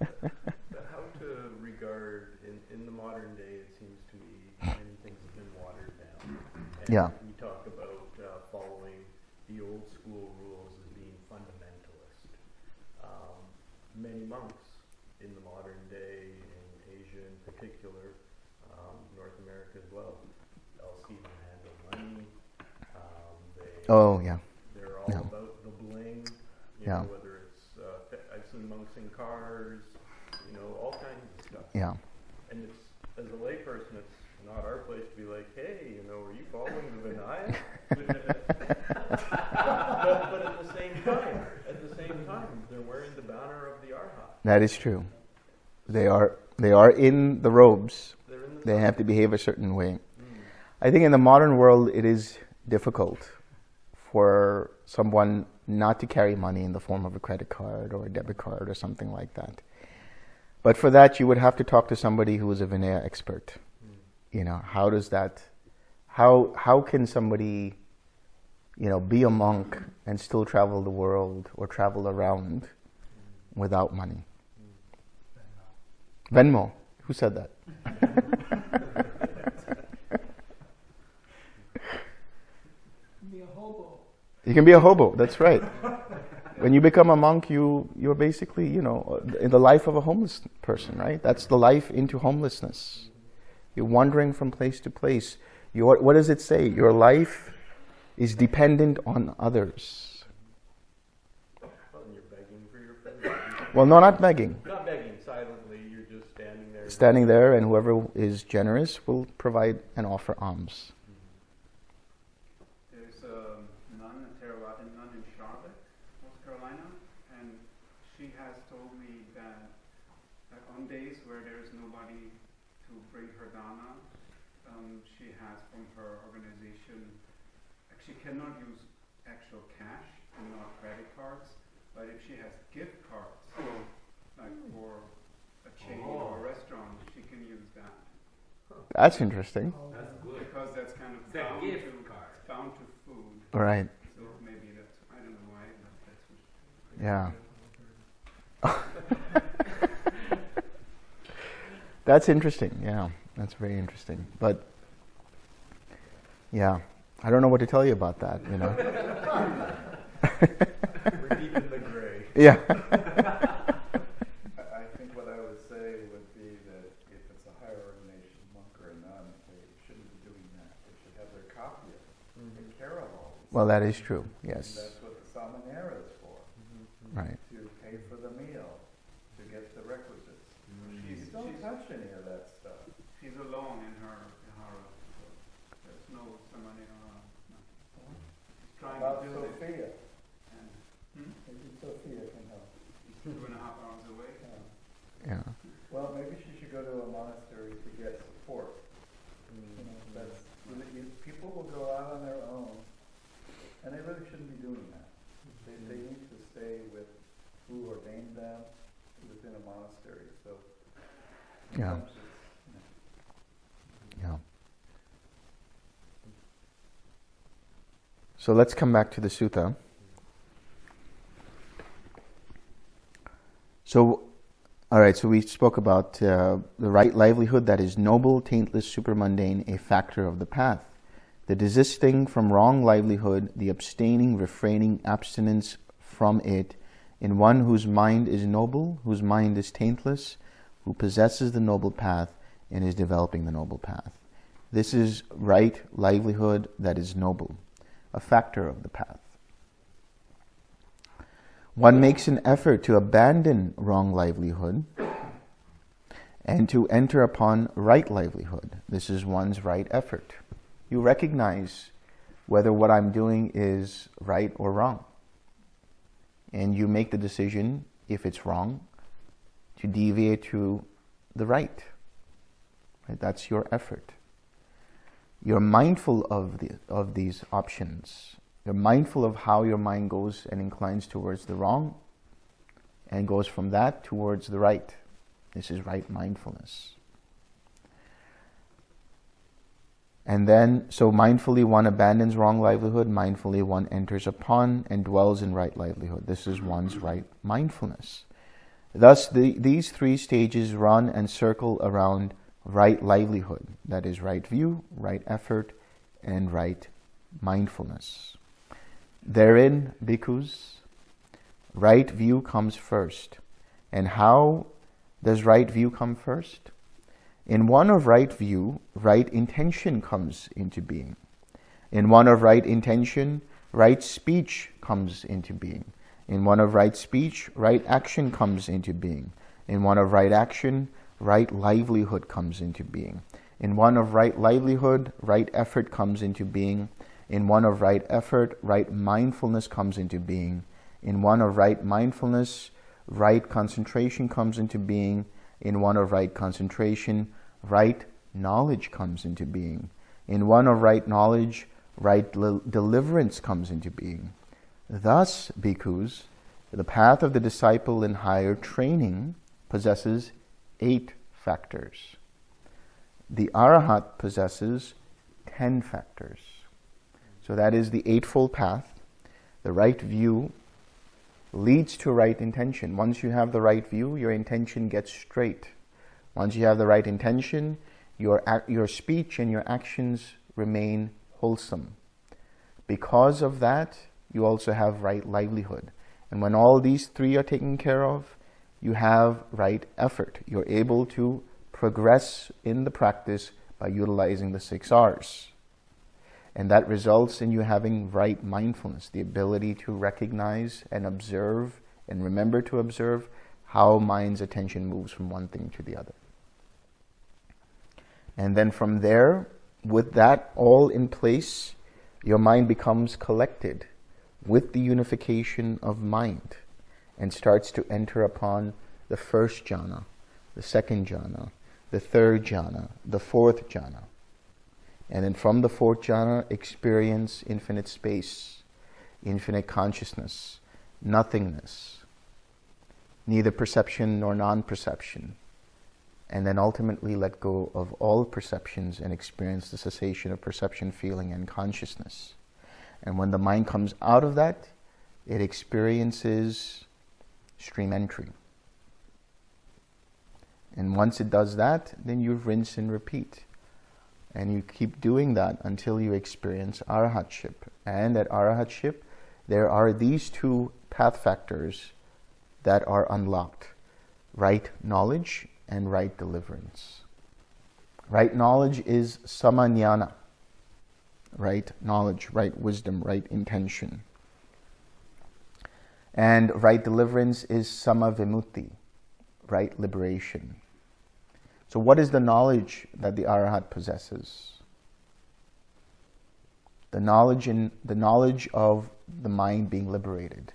But how to regard, in, in the modern day, it seems to me many things have been watered down. And Yeah. We talk about uh, following the old school rules as being fundamentalist. Um, many monks in the modern day, in Asia in particular, um, North America as well, they'll see them handle money. Um, they, Oh, yeah. They're all Yeah. about the bling. You Yeah. know, whether it's uh, I've seen monks in cars, you know, all kinds of stuff. Yeah. And it's as a layperson, it's not our place to be like, hey, you know, are you following the Vinaya? but, but at the same time, at the same time, they're wearing the banner of the Arhat. That is true. They are they are in the robes. In the They have to behave a certain way. Mm. I think in the modern world, it is difficult for someone not to carry money in the form of a credit card or a debit card or something like that. But for that, you would have to talk to somebody who is a Vinaya expert. You know, how does that, how, how can somebody, you know, be a monk and still travel the world or travel around without money? Venmo. Who said that? Be a hobo. You can be a hobo. That's right. When you become a monk, you you're basically you know in the life of a homeless person, right? That's the life into homelessness. You're wandering from place to place. Your what does it say? Your life is dependent on others. Well, and you're begging for your food. Well, no, not begging. Not begging silently, you're just standing there. Standing there, and whoever is generous will provide and offer alms. There's a nun, a Theravada nun in Charlotte, North Carolina, and she has told me that, that on days where there's nobody to bring her dana, um, she has from her organization, like she cannot use actual cash and not credit cards, but if she has gift cards, like for a chain or a restaurant, she can use that. That's interesting. That's Because that's kind of It's a bound gift to, bound to food. All right. So maybe that's, I don't know why, but that's what. Yeah. That's interesting. Yeah, that's very interesting. But yeah, I don't know what to tell you about that. You know. We're deep in the gray. yeah. I I think what I would say would be that if it's a higher ordination monk or a nun, they shouldn't be doing that. They should have their it, care of all. Well, that is true. And Yes. that's what the samanera is for, Right. to pay for the meal, to get the requisites. She's, You don't she's, touch any of that stuff. she's alone in her vihara, so there's no somebody around. No. She's trying About to do it, Sophia, and hmm? maybe Sophia can help. she's two and a half hours away. Yeah. Yeah. Well, maybe she should go to a monastery to get support. You know, that's, you, you, people will go out on their own, and they really shouldn't be doing that. They, they need to stay with who ordained them within a monastery, so. Yeah. Yeah. So let's come back to the sutta. So, all right. So we spoke about uh, the right livelihood that is noble, taintless, supermundane, a factor of the path. The desisting from wrong livelihood, the abstaining, refraining, abstinence from it, in one whose mind is noble, whose mind is taintless, who possesses the noble path and is developing the noble path. This is right livelihood that is noble, a factor of the path. One makes an effort to abandon wrong livelihood and to enter upon right livelihood. This is one's right effort. You recognize whether what I'm doing is right or wrong. And you make the decision, if it's wrong, to deviate to the right. right? That's your effort. You're mindful of, the, of these options. You're mindful of how your mind goes and inclines towards the wrong and goes from that towards the right. This is right mindfulness. And then, so mindfully one abandons wrong livelihood, mindfully one enters upon and dwells in right livelihood. This is one's right mindfulness. Thus, the, these three stages run and circle around right livelihood. That is, right view, right effort, and right mindfulness. Therein, bhikkhus, right view comes first. And how does right view come first? In one of right view, right intention comes into being. In one of right intention, right speech comes into being. In one of right speech, right action comes into being. In one of right action, right livelihood comes into being. In one of right livelihood, right effort comes into being. In one of right effort, right mindfulness comes into being. In one of right mindfulness, right concentration comes into being. In one of right concentration, right knowledge comes into being. In one of right knowledge, right deliverance comes into being. Thus, bhikkhus, the path of the disciple in higher training possesses eight factors. The arahat possesses ten factors. So that is the eightfold path. The right view leads to right intention. Once you have the right view, your intention gets straight. Once you have the right intention, your, your speech and your actions remain wholesome. Because of that, you also have right livelihood. And when all these three are taken care of, you have right effort. You're able to progress in the practice by utilizing the six R's. And that results in you having right mindfulness, the ability to recognize and observe and remember to observe how mind's attention moves from one thing to the other. And then from there, with that all in place, your mind becomes collected with the unification of mind and starts to enter upon the first jhana, the second jhana, the third jhana, the fourth jhana. And then from the fourth jhana, experience infinite space, infinite consciousness, nothingness, neither perception nor non perception. And then ultimately let go of all perceptions and experience the cessation of perception, feeling, and consciousness. And when the mind comes out of that, it experiences stream entry. And once it does that, then you rinse and repeat. And you keep doing that until you experience arahatship. And at arahatship, there are these two path factors that are unlocked right knowledge and right deliverance. Right knowledge is samanyana, right knowledge, right wisdom, right intention. And right deliverance is samavimutti, right liberation. So, what is the knowledge that the arahat possesses? The knowledge in the knowledge of the mind being liberated.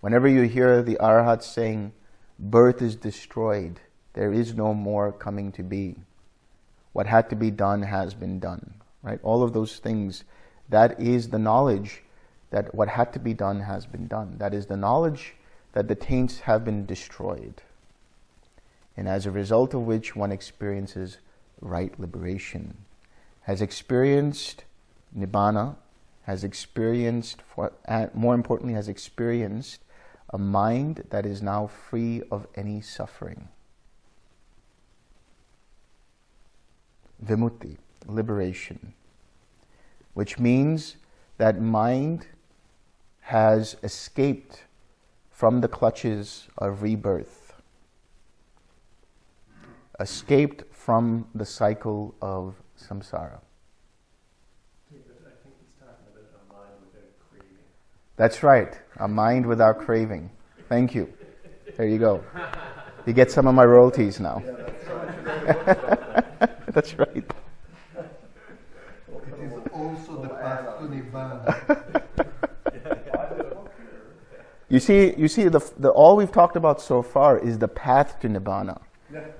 Whenever you hear the arahat saying, "Birth is destroyed," there is no more coming to be. What had to be done has been done. Right? All of those things. That is the knowledge that what had to be done has been done. That is the knowledge that the taints have been destroyed and as a result of which one experiences right liberation, has experienced nibbana, has experienced, more importantly, has experienced a mind that is now free of any suffering. Vimutti, liberation, which means that mind has escaped from the clutches of rebirth escaped from the cycle of samsara. That's right, a mind without craving. Thank you. There you go. You get some of my royalties now. that's right. It is also the path to Nibbana. you see, you see, the, the, all we've talked about so far is the path to Nibbana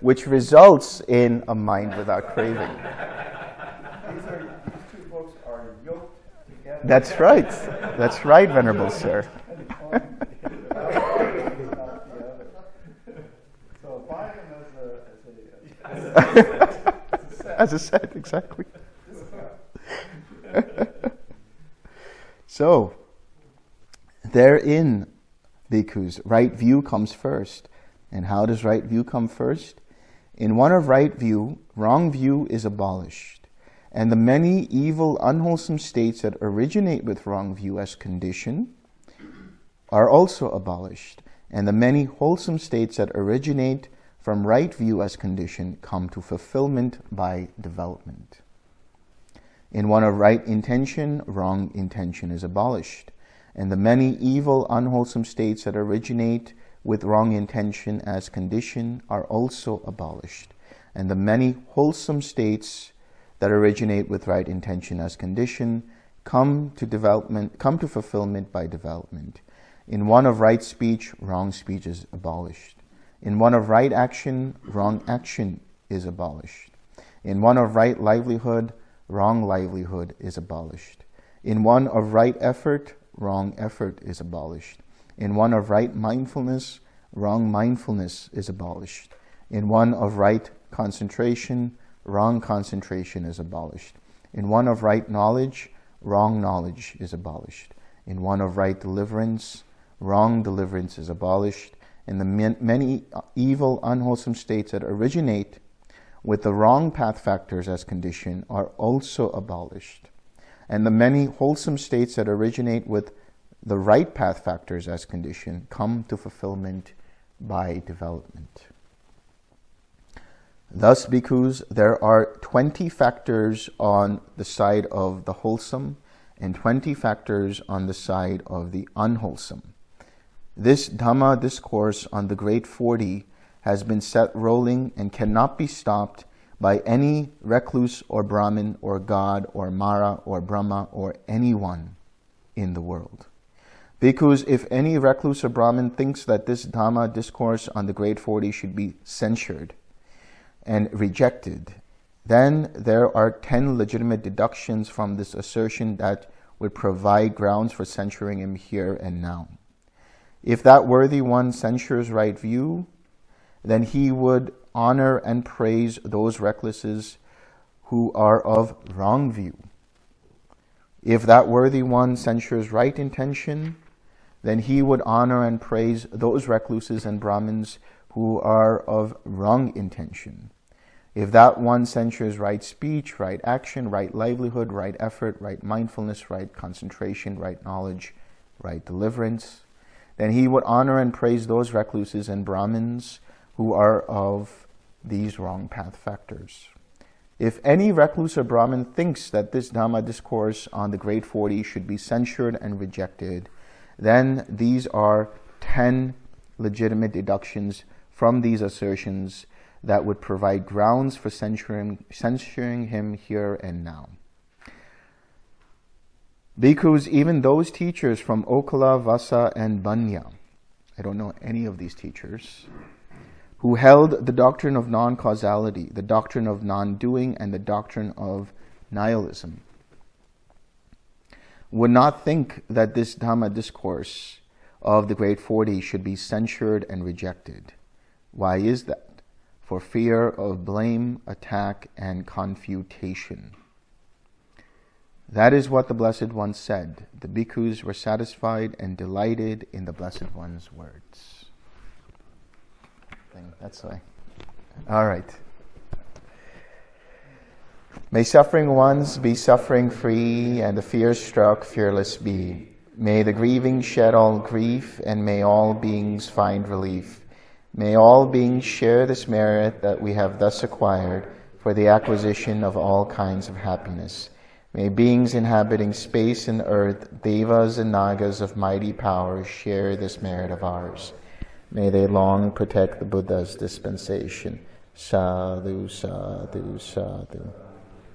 which results in a mind without craving. These, are, these two books are yoked together. That's right. That's right, Venerable Sir. so buy them as a, as a, as a set, exactly. so, therein, bhikkhus, right view comes first. And how does right view come first? In one of right view, wrong view is abolished, and the many evil, unwholesome states that originate with wrong view as condition are also abolished, and the many wholesome states that originate from right view as condition come to fulfillment by development. In one of right intention, wrong intention is abolished, and the many evil, unwholesome states that originate with wrong intention as condition are also abolished, and the many wholesome states that originate with right intention as condition come to development, come to fulfillment by development. In one of right speech, wrong speech is abolished. In one of right action, wrong action is abolished. In one of right livelihood, wrong livelihood is abolished. In one of right effort, wrong effort is abolished. In one of right mindfulness, wrong mindfulness is abolished. In one of right concentration, wrong concentration is abolished. In one of right knowledge, wrong knowledge is abolished. In one of right deliverance, wrong deliverance is abolished. In the many evil, unwholesome states that originate with the wrong path factors as condition are also abolished. And the many wholesome states that originate with the right path factors as condition come to fulfillment by development. Thus, because there are 20 factors on the side of the wholesome and 20 factors on the side of the unwholesome. This Dhamma discourse on the Great Forty has been set rolling and cannot be stopped by any recluse or Brahmin or God or Mara or Brahma or anyone in the world. Because if any recluse or Brahmin thinks that this Dhamma discourse on the Great Forty should be censured and rejected, then there are 10 legitimate deductions from this assertion that would provide grounds for censuring him here and now. If that worthy one censures right view, then he would honor and praise those recluses who are of wrong view. If that worthy one censures right intention, then he would honor and praise those recluses and Brahmins who are of wrong intention. If that one censures right speech, right action, right livelihood, right effort, right mindfulness, right concentration, right knowledge, right deliverance, then he would honor and praise those recluses and Brahmins who are of these wrong path factors. If any recluse or Brahmin thinks that this Dhamma discourse on the Great Forty should be censured and rejected, then these are 10 legitimate deductions from these assertions that would provide grounds for censuring, censuring him here and now. Because even those teachers from Okala, Vasa, and Banya, I don't know any of these teachers, who held the doctrine of non-causality, the doctrine of non-doing, and the doctrine of nihilism, would not think that this Dhamma discourse of the Great Forty should be censured and rejected. Why is that? For fear of blame, attack, and confutation. That is what the Blessed One said. The bhikkhus were satisfied and delighted in the Blessed One's words. That's why. All right. May suffering ones be suffering free and the fear struck fearless be. May the grieving shed all grief and may all beings find relief. May all beings share this merit that we have thus acquired for the acquisition of all kinds of happiness. May beings inhabiting space and earth, devas and nagas of mighty power share this merit of ours. May they long protect the Buddha's dispensation. Sadhu, sadhu, sadhu.